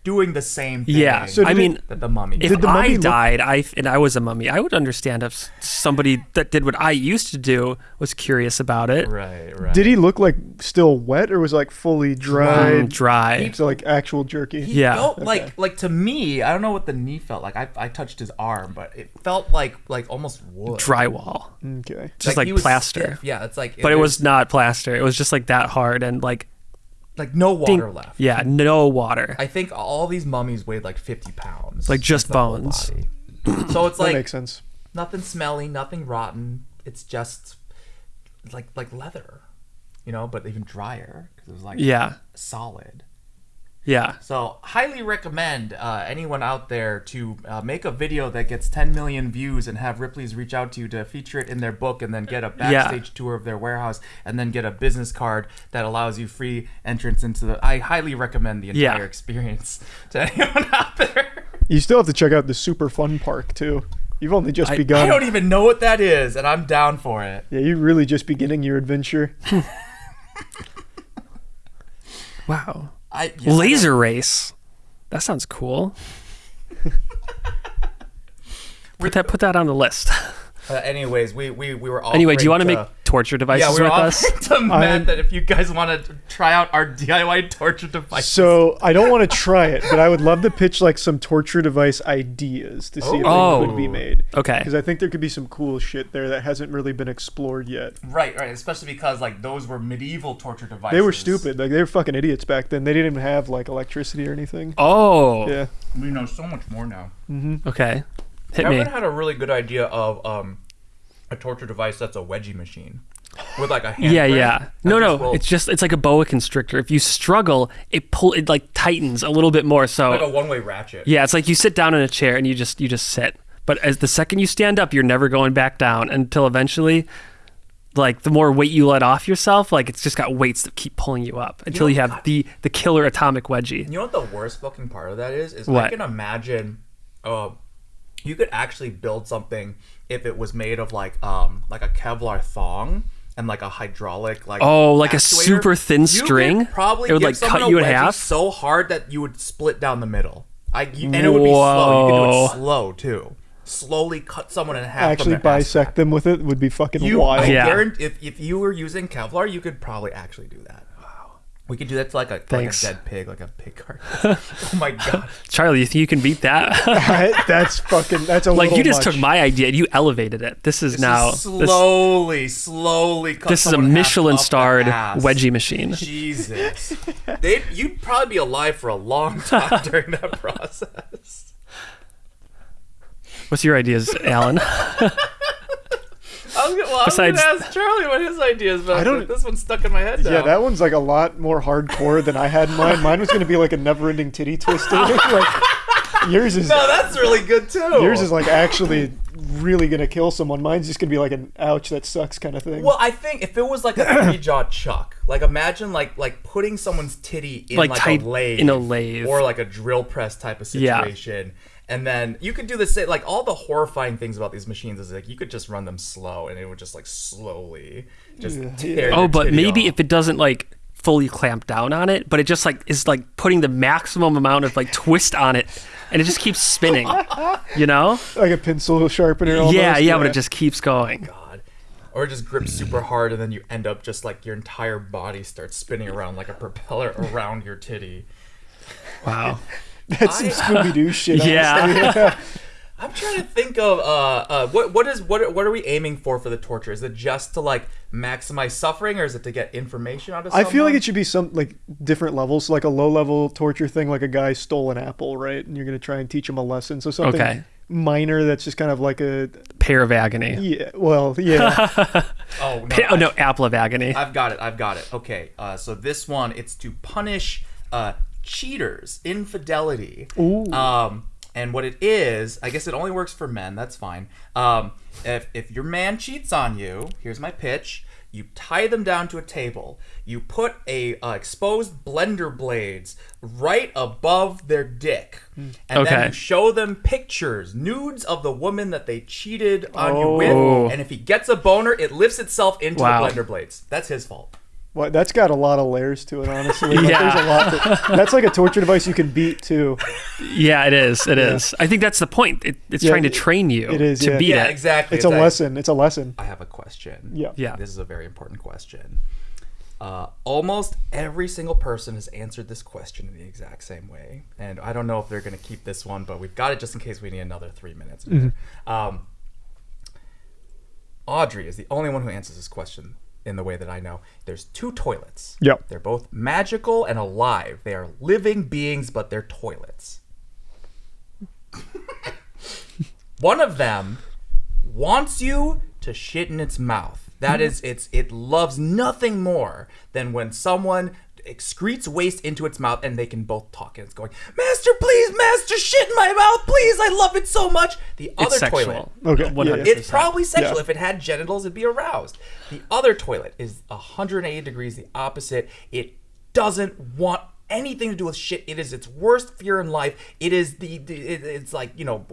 [SPEAKER 2] doing the same thing.
[SPEAKER 1] Yeah,
[SPEAKER 3] So
[SPEAKER 1] I mean,
[SPEAKER 2] that the mummy.
[SPEAKER 1] if
[SPEAKER 3] Did the mummy
[SPEAKER 1] I
[SPEAKER 3] look-
[SPEAKER 1] died, I and I was a mummy, I would understand if somebody that did what I used to do was curious about it.
[SPEAKER 2] right, right.
[SPEAKER 3] Did he look like still wet or was like fully
[SPEAKER 1] Mm,
[SPEAKER 3] dried?
[SPEAKER 1] dry.
[SPEAKER 3] So like actual jerky.
[SPEAKER 2] He
[SPEAKER 1] Yeah.
[SPEAKER 2] felt like like to me, I don't know what the knee felt like. I, I touched his arm, but it felt like like almost wood.
[SPEAKER 1] Drywall.
[SPEAKER 3] Okay.
[SPEAKER 1] Just like,
[SPEAKER 2] he was
[SPEAKER 1] plaster.
[SPEAKER 2] stiff. Yeah, it's like
[SPEAKER 1] But it was not plaster. It was just like that hard and like
[SPEAKER 2] like no
[SPEAKER 1] ding-
[SPEAKER 2] water left.
[SPEAKER 1] Yeah, no water.
[SPEAKER 2] I think all these mummies weighed like 50 pounds.
[SPEAKER 1] Like, just
[SPEAKER 2] It's the whole
[SPEAKER 1] bones.
[SPEAKER 2] so it's
[SPEAKER 3] That
[SPEAKER 2] like
[SPEAKER 3] makes sense.
[SPEAKER 2] nothing smelly, nothing rotten. It's just like like leather, you know, but even drier because it was like
[SPEAKER 1] yeah.
[SPEAKER 2] solid.
[SPEAKER 1] Yeah.
[SPEAKER 2] So highly recommend uh, anyone out there to uh, make a video that gets 10 million views and have Ripley's reach out to you to feature it in their book and then get a
[SPEAKER 1] Yeah.
[SPEAKER 2] backstage tour of their warehouse and then get a business card that allows you free entrance into the. I highly recommend the
[SPEAKER 1] Yeah.
[SPEAKER 2] entire experience to anyone out there.
[SPEAKER 3] You still have to check out the super fun park too. You've only just
[SPEAKER 1] I-
[SPEAKER 3] begun.
[SPEAKER 2] I don't even know what that is, and I'm down for it.
[SPEAKER 3] yeah, you're really just beginning your adventure.
[SPEAKER 1] Wow.
[SPEAKER 2] Yeah, I don't-
[SPEAKER 1] Laser race. That sounds cool. put that put that on the list.
[SPEAKER 2] Uh, anyways, we we we were all.
[SPEAKER 1] anyway, do you want to make torture devices
[SPEAKER 2] Yeah, we were
[SPEAKER 1] with
[SPEAKER 2] all
[SPEAKER 1] us?
[SPEAKER 2] to Matt that if you guys want to try out our DIY torture device.
[SPEAKER 3] So I don't want to try it, but I would love to pitch like some torture device ideas to see if
[SPEAKER 1] Oh.
[SPEAKER 3] they could be made.
[SPEAKER 1] Okay.
[SPEAKER 3] Because I think there could be some cool shit there that hasn't really been explored yet.
[SPEAKER 2] Right, right. Especially because like those were medieval torture devices.
[SPEAKER 3] They were stupid. Like they were fucking idiots back then. They didn't even have like electricity or anything.
[SPEAKER 1] Oh.
[SPEAKER 3] Yeah.
[SPEAKER 2] We know so much more now.
[SPEAKER 1] Okay. Hit
[SPEAKER 2] Kevin
[SPEAKER 1] me.
[SPEAKER 2] had a really good idea of um, a torture device that's a wedgie machine with like a hand
[SPEAKER 1] Yeah, yeah. No, no. It's just it's like a boa constrictor. If you struggle, it pull it like tightens a little bit more. So
[SPEAKER 2] like a one-way ratchet.
[SPEAKER 1] yeah, it's like you sit down in a chair and you just you just sit. But as the second you stand up, you're never going back down until eventually like the more weight you let off yourself, like it's just got weights that keep pulling you up until
[SPEAKER 2] know,
[SPEAKER 1] you have the the killer atomic wedgie.
[SPEAKER 2] You know what the worst fucking part of that is? Is I
[SPEAKER 1] What?
[SPEAKER 2] can imagine, uh, you could actually build something if it was made of like um like a Kevlar thong and like a hydraulic like
[SPEAKER 1] Oh, like a super thin
[SPEAKER 2] You
[SPEAKER 1] string?
[SPEAKER 2] probably
[SPEAKER 1] It would, like,
[SPEAKER 2] someone
[SPEAKER 1] cut you in
[SPEAKER 2] wedgie
[SPEAKER 1] half?
[SPEAKER 2] so hard that you would split down the middle. I you, and it would be slow. You could do it slow too. Slowly cut someone in half.
[SPEAKER 3] Actually
[SPEAKER 2] from their
[SPEAKER 3] bisect
[SPEAKER 2] crack.
[SPEAKER 3] them with it would be fucking
[SPEAKER 2] You,
[SPEAKER 3] wild.
[SPEAKER 2] I
[SPEAKER 1] Yeah.
[SPEAKER 2] guarantee, if if you were using Kevlar, you could probably actually do that. Wow. We could do that to like a like a dead pig, like a pig carcass. oh my god.
[SPEAKER 1] Charlie, you think you can beat that?
[SPEAKER 3] that's fucking. That's a
[SPEAKER 1] like you just
[SPEAKER 3] much.
[SPEAKER 1] took my idea and you elevated it. This is
[SPEAKER 2] This
[SPEAKER 1] now
[SPEAKER 2] is
[SPEAKER 1] this,
[SPEAKER 2] slowly, slowly.
[SPEAKER 1] This is a Michelin starred wedgie machine.
[SPEAKER 2] Jesus, they you'd probably be alive for a long time during that process.
[SPEAKER 1] What's your ideas, Allen?
[SPEAKER 2] I was gonna, well,
[SPEAKER 1] Besides-
[SPEAKER 2] I was gonna ask Charlie what his ideas, but
[SPEAKER 3] I don't-
[SPEAKER 2] this one's stuck in my head now.
[SPEAKER 3] Yeah, that one's like a lot more hardcore than I had in mind. Mine was gonna be like a never-ending titty twister. like yours is
[SPEAKER 2] no, that's really good too.
[SPEAKER 3] yours is like actually really gonna kill someone. Mine's just gonna be like an ouch that sucks kind of thing.
[SPEAKER 2] Well, I think if it was like a three jaw chuck, like imagine like like putting someone's titty in
[SPEAKER 1] Like
[SPEAKER 2] like,
[SPEAKER 1] tight-
[SPEAKER 2] a lathe,
[SPEAKER 1] in a lathe.
[SPEAKER 2] or like a drill press type of
[SPEAKER 1] Yeah.
[SPEAKER 2] Situation. And then you could do the same. Like all the horrifying things about these machines is like you could just run them slow, and it would just like slowly just
[SPEAKER 3] Yeah.
[SPEAKER 2] tear.
[SPEAKER 1] Oh, but maybe
[SPEAKER 2] off.
[SPEAKER 1] if it doesn't like fully clamp down on it, but it just like is like putting the maximum amount of like twist on it, and it just keeps spinning. You know?
[SPEAKER 3] like a pencil sharpener. Almost.
[SPEAKER 1] yeah, yeah, but it just keeps going.
[SPEAKER 2] God. Or just grip super hard, and then you end up just like your entire body starts spinning around like a propeller around your titty.
[SPEAKER 1] Wow.
[SPEAKER 3] that's some Scooby Doo shit.
[SPEAKER 1] Yeah.
[SPEAKER 2] I'm trying to think of uh, uh what what is what what are we aiming for for the torture? Is it just to like maximize suffering, or is it to get information out of?
[SPEAKER 3] I feel like it should be some like different levels, like a low level torture thing, like a guy stole an apple, right? And you're gonna try and teach him a lesson. So something
[SPEAKER 1] Okay.
[SPEAKER 3] minor that's just kind of like a
[SPEAKER 1] Pear of agony.
[SPEAKER 3] yeah, well, yeah,
[SPEAKER 2] Oh no!
[SPEAKER 1] Pa- oh no, apple of agony.
[SPEAKER 2] I've got it. I've got it. Okay. Uh, so this one, it's to punish uh, cheaters, infidelity.
[SPEAKER 3] Ooh.
[SPEAKER 2] Um, And what it is, I guess it only works for men. That's fine. Um, if if your man cheats on you, here's my pitch. You tie them down to a table. You put a uh, exposed blender blades right above their dick, and then you show them pictures, nudes of the woman that they cheated on you
[SPEAKER 1] Oh.
[SPEAKER 2] with. And if he gets a boner, it lifts itself into
[SPEAKER 1] Wow.
[SPEAKER 2] the blender blades. That's his fault.
[SPEAKER 3] Well, that's got a lot of layers to it, honestly. Like,
[SPEAKER 1] Yeah.
[SPEAKER 3] There's a lot. To, that's like a torture device you can beat too.
[SPEAKER 1] Yeah, it is. It is. I think that's the point. It, it's
[SPEAKER 3] Yeah,
[SPEAKER 1] trying to train you
[SPEAKER 3] it is,
[SPEAKER 1] to
[SPEAKER 3] yeah.
[SPEAKER 1] beat
[SPEAKER 2] Yeah,
[SPEAKER 1] it.
[SPEAKER 2] exactly.
[SPEAKER 3] It's a
[SPEAKER 2] like-
[SPEAKER 3] lesson. It's a lesson.
[SPEAKER 2] I have a question.
[SPEAKER 3] Yeah.
[SPEAKER 1] Yeah.
[SPEAKER 2] This is a very important question. Uh, almost every single person has answered this question in the exact same way. And I don't know if they're going to keep this one, but we've got it just in case we need another three minutes. in there. Um, Audrey is the only one who answers this question in the way that I know. There's two toilets.
[SPEAKER 3] Yep.
[SPEAKER 2] They're both magical and alive. They are living beings, but they're toilets. One of them wants you to shit in its mouth. That is, it's it loves nothing more than when someone excretes waste into its mouth and they can both talk and it's going, Master, please, Master, shit in my mouth, please, I love it so much. The other
[SPEAKER 1] It's
[SPEAKER 2] toilet.
[SPEAKER 3] Okay, yeah,
[SPEAKER 1] 100%.
[SPEAKER 2] it's probably sexual.
[SPEAKER 3] Yeah.
[SPEAKER 2] If it had genitals, it'd be aroused. The other toilet is 180 degrees the opposite. It doesn't want anything to do with shit. It is its worst fear in life. It is the, the it- it's like you know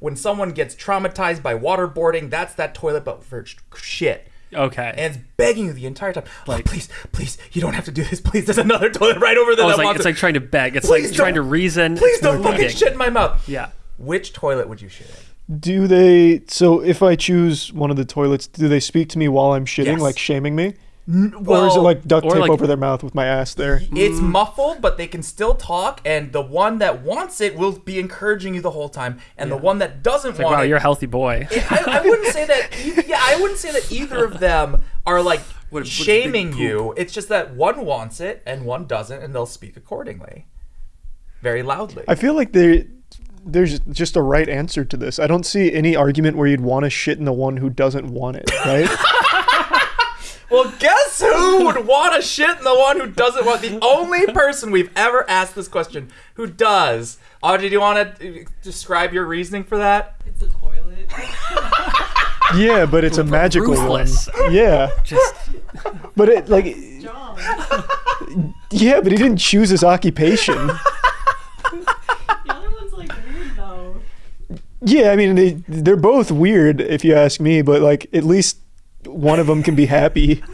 [SPEAKER 2] when someone gets traumatized by waterboarding. That's that toilet, but for shit.
[SPEAKER 1] Okay.
[SPEAKER 2] And it's begging you the entire time. Oh, like, please, please, you don't have to do this. Please, there's another toilet right over there.
[SPEAKER 1] Oh,
[SPEAKER 2] that
[SPEAKER 1] it's like it's
[SPEAKER 2] it.
[SPEAKER 1] like trying to beg. It's
[SPEAKER 2] Please
[SPEAKER 1] like trying to reason.
[SPEAKER 2] please
[SPEAKER 1] It's
[SPEAKER 2] don't fucking
[SPEAKER 1] pleading.
[SPEAKER 2] shit in my mouth.
[SPEAKER 1] Yeah.
[SPEAKER 2] Which toilet would you shit in?
[SPEAKER 3] Do they? So if I choose one of the toilets, do they speak to me while I'm shitting,
[SPEAKER 2] Yes.
[SPEAKER 3] like shaming me,
[SPEAKER 2] Well,
[SPEAKER 3] or is it like duct tape
[SPEAKER 1] like-
[SPEAKER 3] over their mouth with my ass there?
[SPEAKER 2] It's mm. muffled, but they can still talk, and the one that wants it will be encouraging you the whole time, and the one that doesn't
[SPEAKER 1] Like,
[SPEAKER 2] want
[SPEAKER 1] wow,
[SPEAKER 2] it,
[SPEAKER 1] you're a healthy boy.
[SPEAKER 2] I, I wouldn't say that. e- Yeah, I wouldn't say that either of them are like
[SPEAKER 1] What a- what
[SPEAKER 2] shaming you. It's just that one wants it and one doesn't, and they'll speak accordingly, very loudly.
[SPEAKER 3] I feel like there, there's just a right answer to this. I don't see any argument where you'd want to shit in the one who doesn't want it, right?
[SPEAKER 2] Well, guess who would want to shit in the one who doesn't want? The only person we've ever asked this question who does. Audrey, do you want to uh, describe your reasoning for that?
[SPEAKER 4] It's a toilet.
[SPEAKER 3] yeah, but it's a magical
[SPEAKER 1] Ruthless.
[SPEAKER 3] one. Yeah,
[SPEAKER 1] Just
[SPEAKER 3] but it like
[SPEAKER 4] John.
[SPEAKER 3] yeah, but he didn't choose his occupation.
[SPEAKER 4] The other one's like weird though.
[SPEAKER 3] Yeah, I mean they they're both weird if you ask me, but like at least one of them can be happy.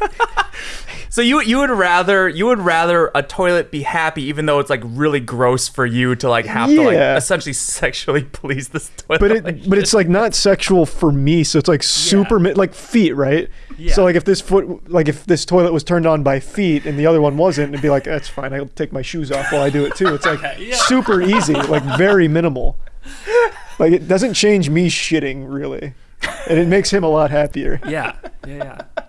[SPEAKER 2] So you you would rather you would rather a toilet be happy even though it's like really gross for you to like have to like essentially sexually please this toilet.
[SPEAKER 3] But it but it's like not sexual for me, so it's like super mi- like feet, right?
[SPEAKER 1] Yeah.
[SPEAKER 3] So like if this foot like if this toilet was turned on by feet and the other one wasn't, it'd be like that's fine. I'll take my shoes off while I do it too. It's like
[SPEAKER 1] yeah.
[SPEAKER 3] super easy, like very minimal. Like it doesn't change me shitting really, and it makes him a lot happier.
[SPEAKER 1] yeah, yeah, yeah.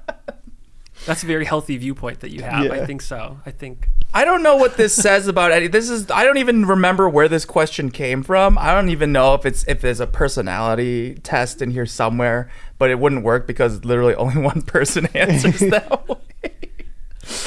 [SPEAKER 1] That's a very healthy viewpoint that you have. I think so. I think
[SPEAKER 2] I don't know what this says about Eddie. This is I don't even remember where this question came from. I don't even know if it's if there's a personality test in here somewhere, but it wouldn't work because literally only one person answers that way.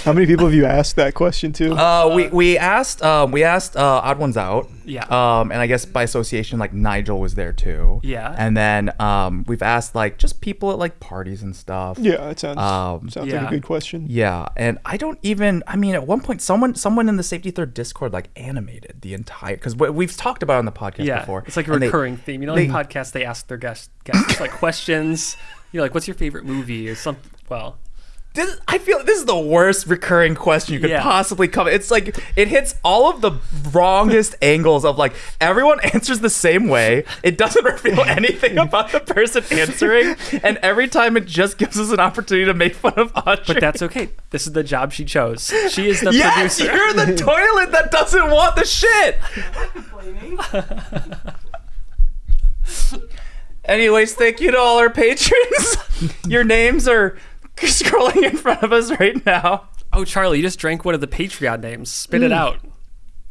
[SPEAKER 3] How many people have you asked that question to?
[SPEAKER 2] Uh, we we asked um, we asked uh, Odd Ones Out.
[SPEAKER 1] Yeah.
[SPEAKER 2] Um, and I guess by association, like Nigel was there too.
[SPEAKER 1] Yeah.
[SPEAKER 2] And then um, we've asked like just people at like parties and stuff.
[SPEAKER 3] yeah, it sounds
[SPEAKER 2] Um,
[SPEAKER 3] sounds like a good question.
[SPEAKER 2] Yeah, and I don't even. I mean, at one point, someone someone in the Safety Third Discord like animated the entire because we've talked about it on the podcast
[SPEAKER 1] yeah,
[SPEAKER 2] before.
[SPEAKER 1] it's like a
[SPEAKER 2] and they-
[SPEAKER 1] recurring theme. You know,
[SPEAKER 2] they-
[SPEAKER 1] in podcasts they ask their guests guests like questions. You know, like what's your favorite movie or something. Well,
[SPEAKER 2] this, I feel this is the worst recurring question you could
[SPEAKER 1] Yeah.
[SPEAKER 2] possibly come. It's like it hits all of the wrongest angles of like everyone answers the same way. It doesn't reveal anything about the person answering, and every time it just gives us an opportunity to make fun of Audrey.
[SPEAKER 1] but that's okay. This is the job she chose. She is the
[SPEAKER 2] yes,
[SPEAKER 1] producer.
[SPEAKER 2] you're the toilet that doesn't want the shit. Anyways, thank you to all our patrons. Your names are scrolling in front of us right now.
[SPEAKER 1] oh, Charlie, you just drank one of the Patreon names. Spit it mm. out.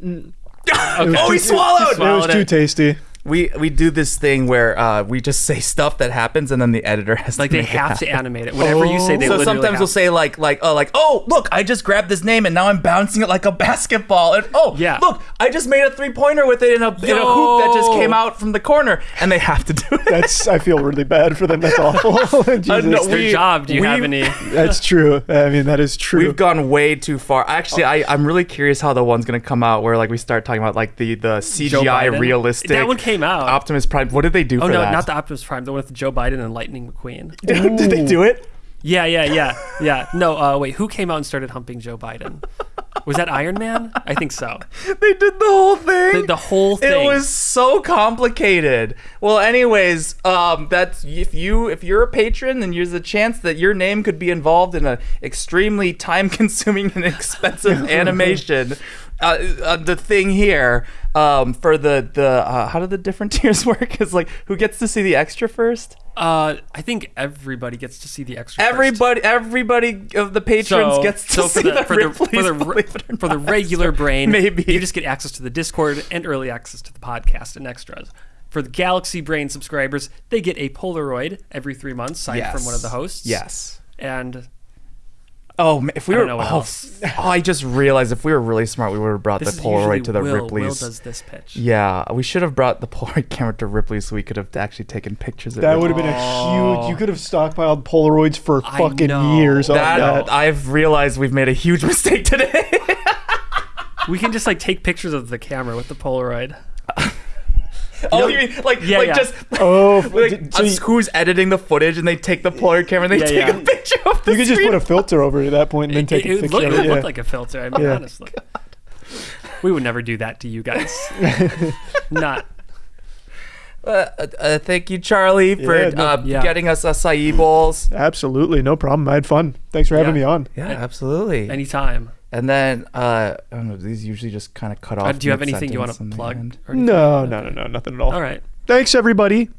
[SPEAKER 1] Mm.
[SPEAKER 2] Oh, he swallowed.
[SPEAKER 3] It was
[SPEAKER 1] Swallowed
[SPEAKER 3] too
[SPEAKER 1] it.
[SPEAKER 3] tasty.
[SPEAKER 2] We we do this thing where uh, we just say stuff that happens, and then the editor has
[SPEAKER 1] Like
[SPEAKER 2] to
[SPEAKER 1] they
[SPEAKER 2] make it
[SPEAKER 1] have to animate it. Whatever you say, they
[SPEAKER 2] so sometimes
[SPEAKER 1] have
[SPEAKER 2] we'll say like like oh like oh look I just grabbed this name and now I'm bouncing it like a basketball and oh
[SPEAKER 1] Yeah.
[SPEAKER 2] look I just made a three pointer with it in a, in a hoop that just came out from the corner and they have to do it.
[SPEAKER 3] That's I feel really bad for them. That's awful. Jesus.
[SPEAKER 2] Uh, no,
[SPEAKER 1] It's their
[SPEAKER 2] we-
[SPEAKER 1] job. Do you have any?
[SPEAKER 3] That's true. I mean, that is true.
[SPEAKER 2] We've gone way too far. Actually, I, I'm really curious how the one's gonna come out where like we start talking about like the the CGI realistic.
[SPEAKER 1] That one came out.
[SPEAKER 2] Optimus Prime. What did they do
[SPEAKER 1] oh
[SPEAKER 2] for
[SPEAKER 1] no,
[SPEAKER 2] that?
[SPEAKER 1] not the Optimus Prime. The one with Joe Biden and Lightning McQueen.
[SPEAKER 2] did, did they do it?
[SPEAKER 1] Yeah, yeah, yeah, yeah. No, uh, wait. Who came out and started humping Joe Biden? Was that Iron Man? I think so.
[SPEAKER 2] They did the whole thing.
[SPEAKER 1] The, the whole thing.
[SPEAKER 2] It was so complicated. Well, anyways, um, that's if you if you're a patron, then there's a chance that your name could be involved in an extremely time-consuming and expensive animation. Uh, uh, the thing here um, for the the uh, how do the different tiers work? Is like who gets to see the extra first?
[SPEAKER 1] Uh, I think everybody gets to see the extra. first.
[SPEAKER 2] Everybody, everybody of the patrons
[SPEAKER 1] So,
[SPEAKER 2] gets to
[SPEAKER 1] so
[SPEAKER 2] see
[SPEAKER 1] for the, for the, for the,
[SPEAKER 2] believe it or
[SPEAKER 1] for the regular brain,
[SPEAKER 2] Maybe.
[SPEAKER 1] you just get access to the Discord and early access to the podcast and extras. For the Galaxy Brain subscribers, they get a Polaroid every three months signed from one of the hosts.
[SPEAKER 2] Yes.
[SPEAKER 1] And
[SPEAKER 2] Oh, if we
[SPEAKER 1] I
[SPEAKER 2] were,
[SPEAKER 1] don't know what
[SPEAKER 2] oh,
[SPEAKER 1] else.
[SPEAKER 2] oh, I just realized if we were really smart, we would have brought
[SPEAKER 1] this
[SPEAKER 2] the Polaroid to the
[SPEAKER 1] Will. Will
[SPEAKER 2] Ripley's.
[SPEAKER 1] does this pitch.
[SPEAKER 2] Yeah, we should have brought the Polaroid camera to Ripley's so we could have actually taken pictures of
[SPEAKER 3] that
[SPEAKER 2] it.
[SPEAKER 3] would have been a huge. You could have stockpiled Polaroids for
[SPEAKER 1] I
[SPEAKER 3] fucking
[SPEAKER 1] know.
[SPEAKER 3] years
[SPEAKER 2] That,
[SPEAKER 3] that.
[SPEAKER 2] I've realized we've made a huge mistake today.
[SPEAKER 1] We can just like take pictures of the camera with the Polaroid.
[SPEAKER 2] Oh, you mean like
[SPEAKER 1] Yeah,
[SPEAKER 2] like
[SPEAKER 1] yeah.
[SPEAKER 2] just
[SPEAKER 3] Oh,
[SPEAKER 2] like
[SPEAKER 3] did- so you,
[SPEAKER 2] who's editing the footage and they take the Polaroid camera and they
[SPEAKER 1] Yeah,
[SPEAKER 2] take
[SPEAKER 1] yeah.
[SPEAKER 2] a picture of the
[SPEAKER 3] you could just put a filter over it at that point and then take
[SPEAKER 1] it,
[SPEAKER 3] a
[SPEAKER 1] it
[SPEAKER 3] picture
[SPEAKER 1] look-
[SPEAKER 3] of
[SPEAKER 1] it
[SPEAKER 3] it.
[SPEAKER 1] would
[SPEAKER 3] Yeah.
[SPEAKER 1] look like a filter. I mean,
[SPEAKER 3] Yeah.
[SPEAKER 1] honestly, we would never do that to you guys. Not.
[SPEAKER 2] Uh, uh, uh, thank you, Charlie, for
[SPEAKER 3] Yeah, no-
[SPEAKER 2] uh,
[SPEAKER 1] Yeah.
[SPEAKER 2] getting us acai bowls.
[SPEAKER 3] Absolutely, no problem. I had fun. Thanks for having
[SPEAKER 1] Yeah.
[SPEAKER 3] me on.
[SPEAKER 2] Yeah, absolutely.
[SPEAKER 1] Anytime.
[SPEAKER 2] And then uh, I don't know. These usually just kind of cut off.
[SPEAKER 1] Uh, do you have anything you want to plug? or?
[SPEAKER 3] No, no, no, no, nothing at all.
[SPEAKER 1] All right.
[SPEAKER 3] Thanks, everybody.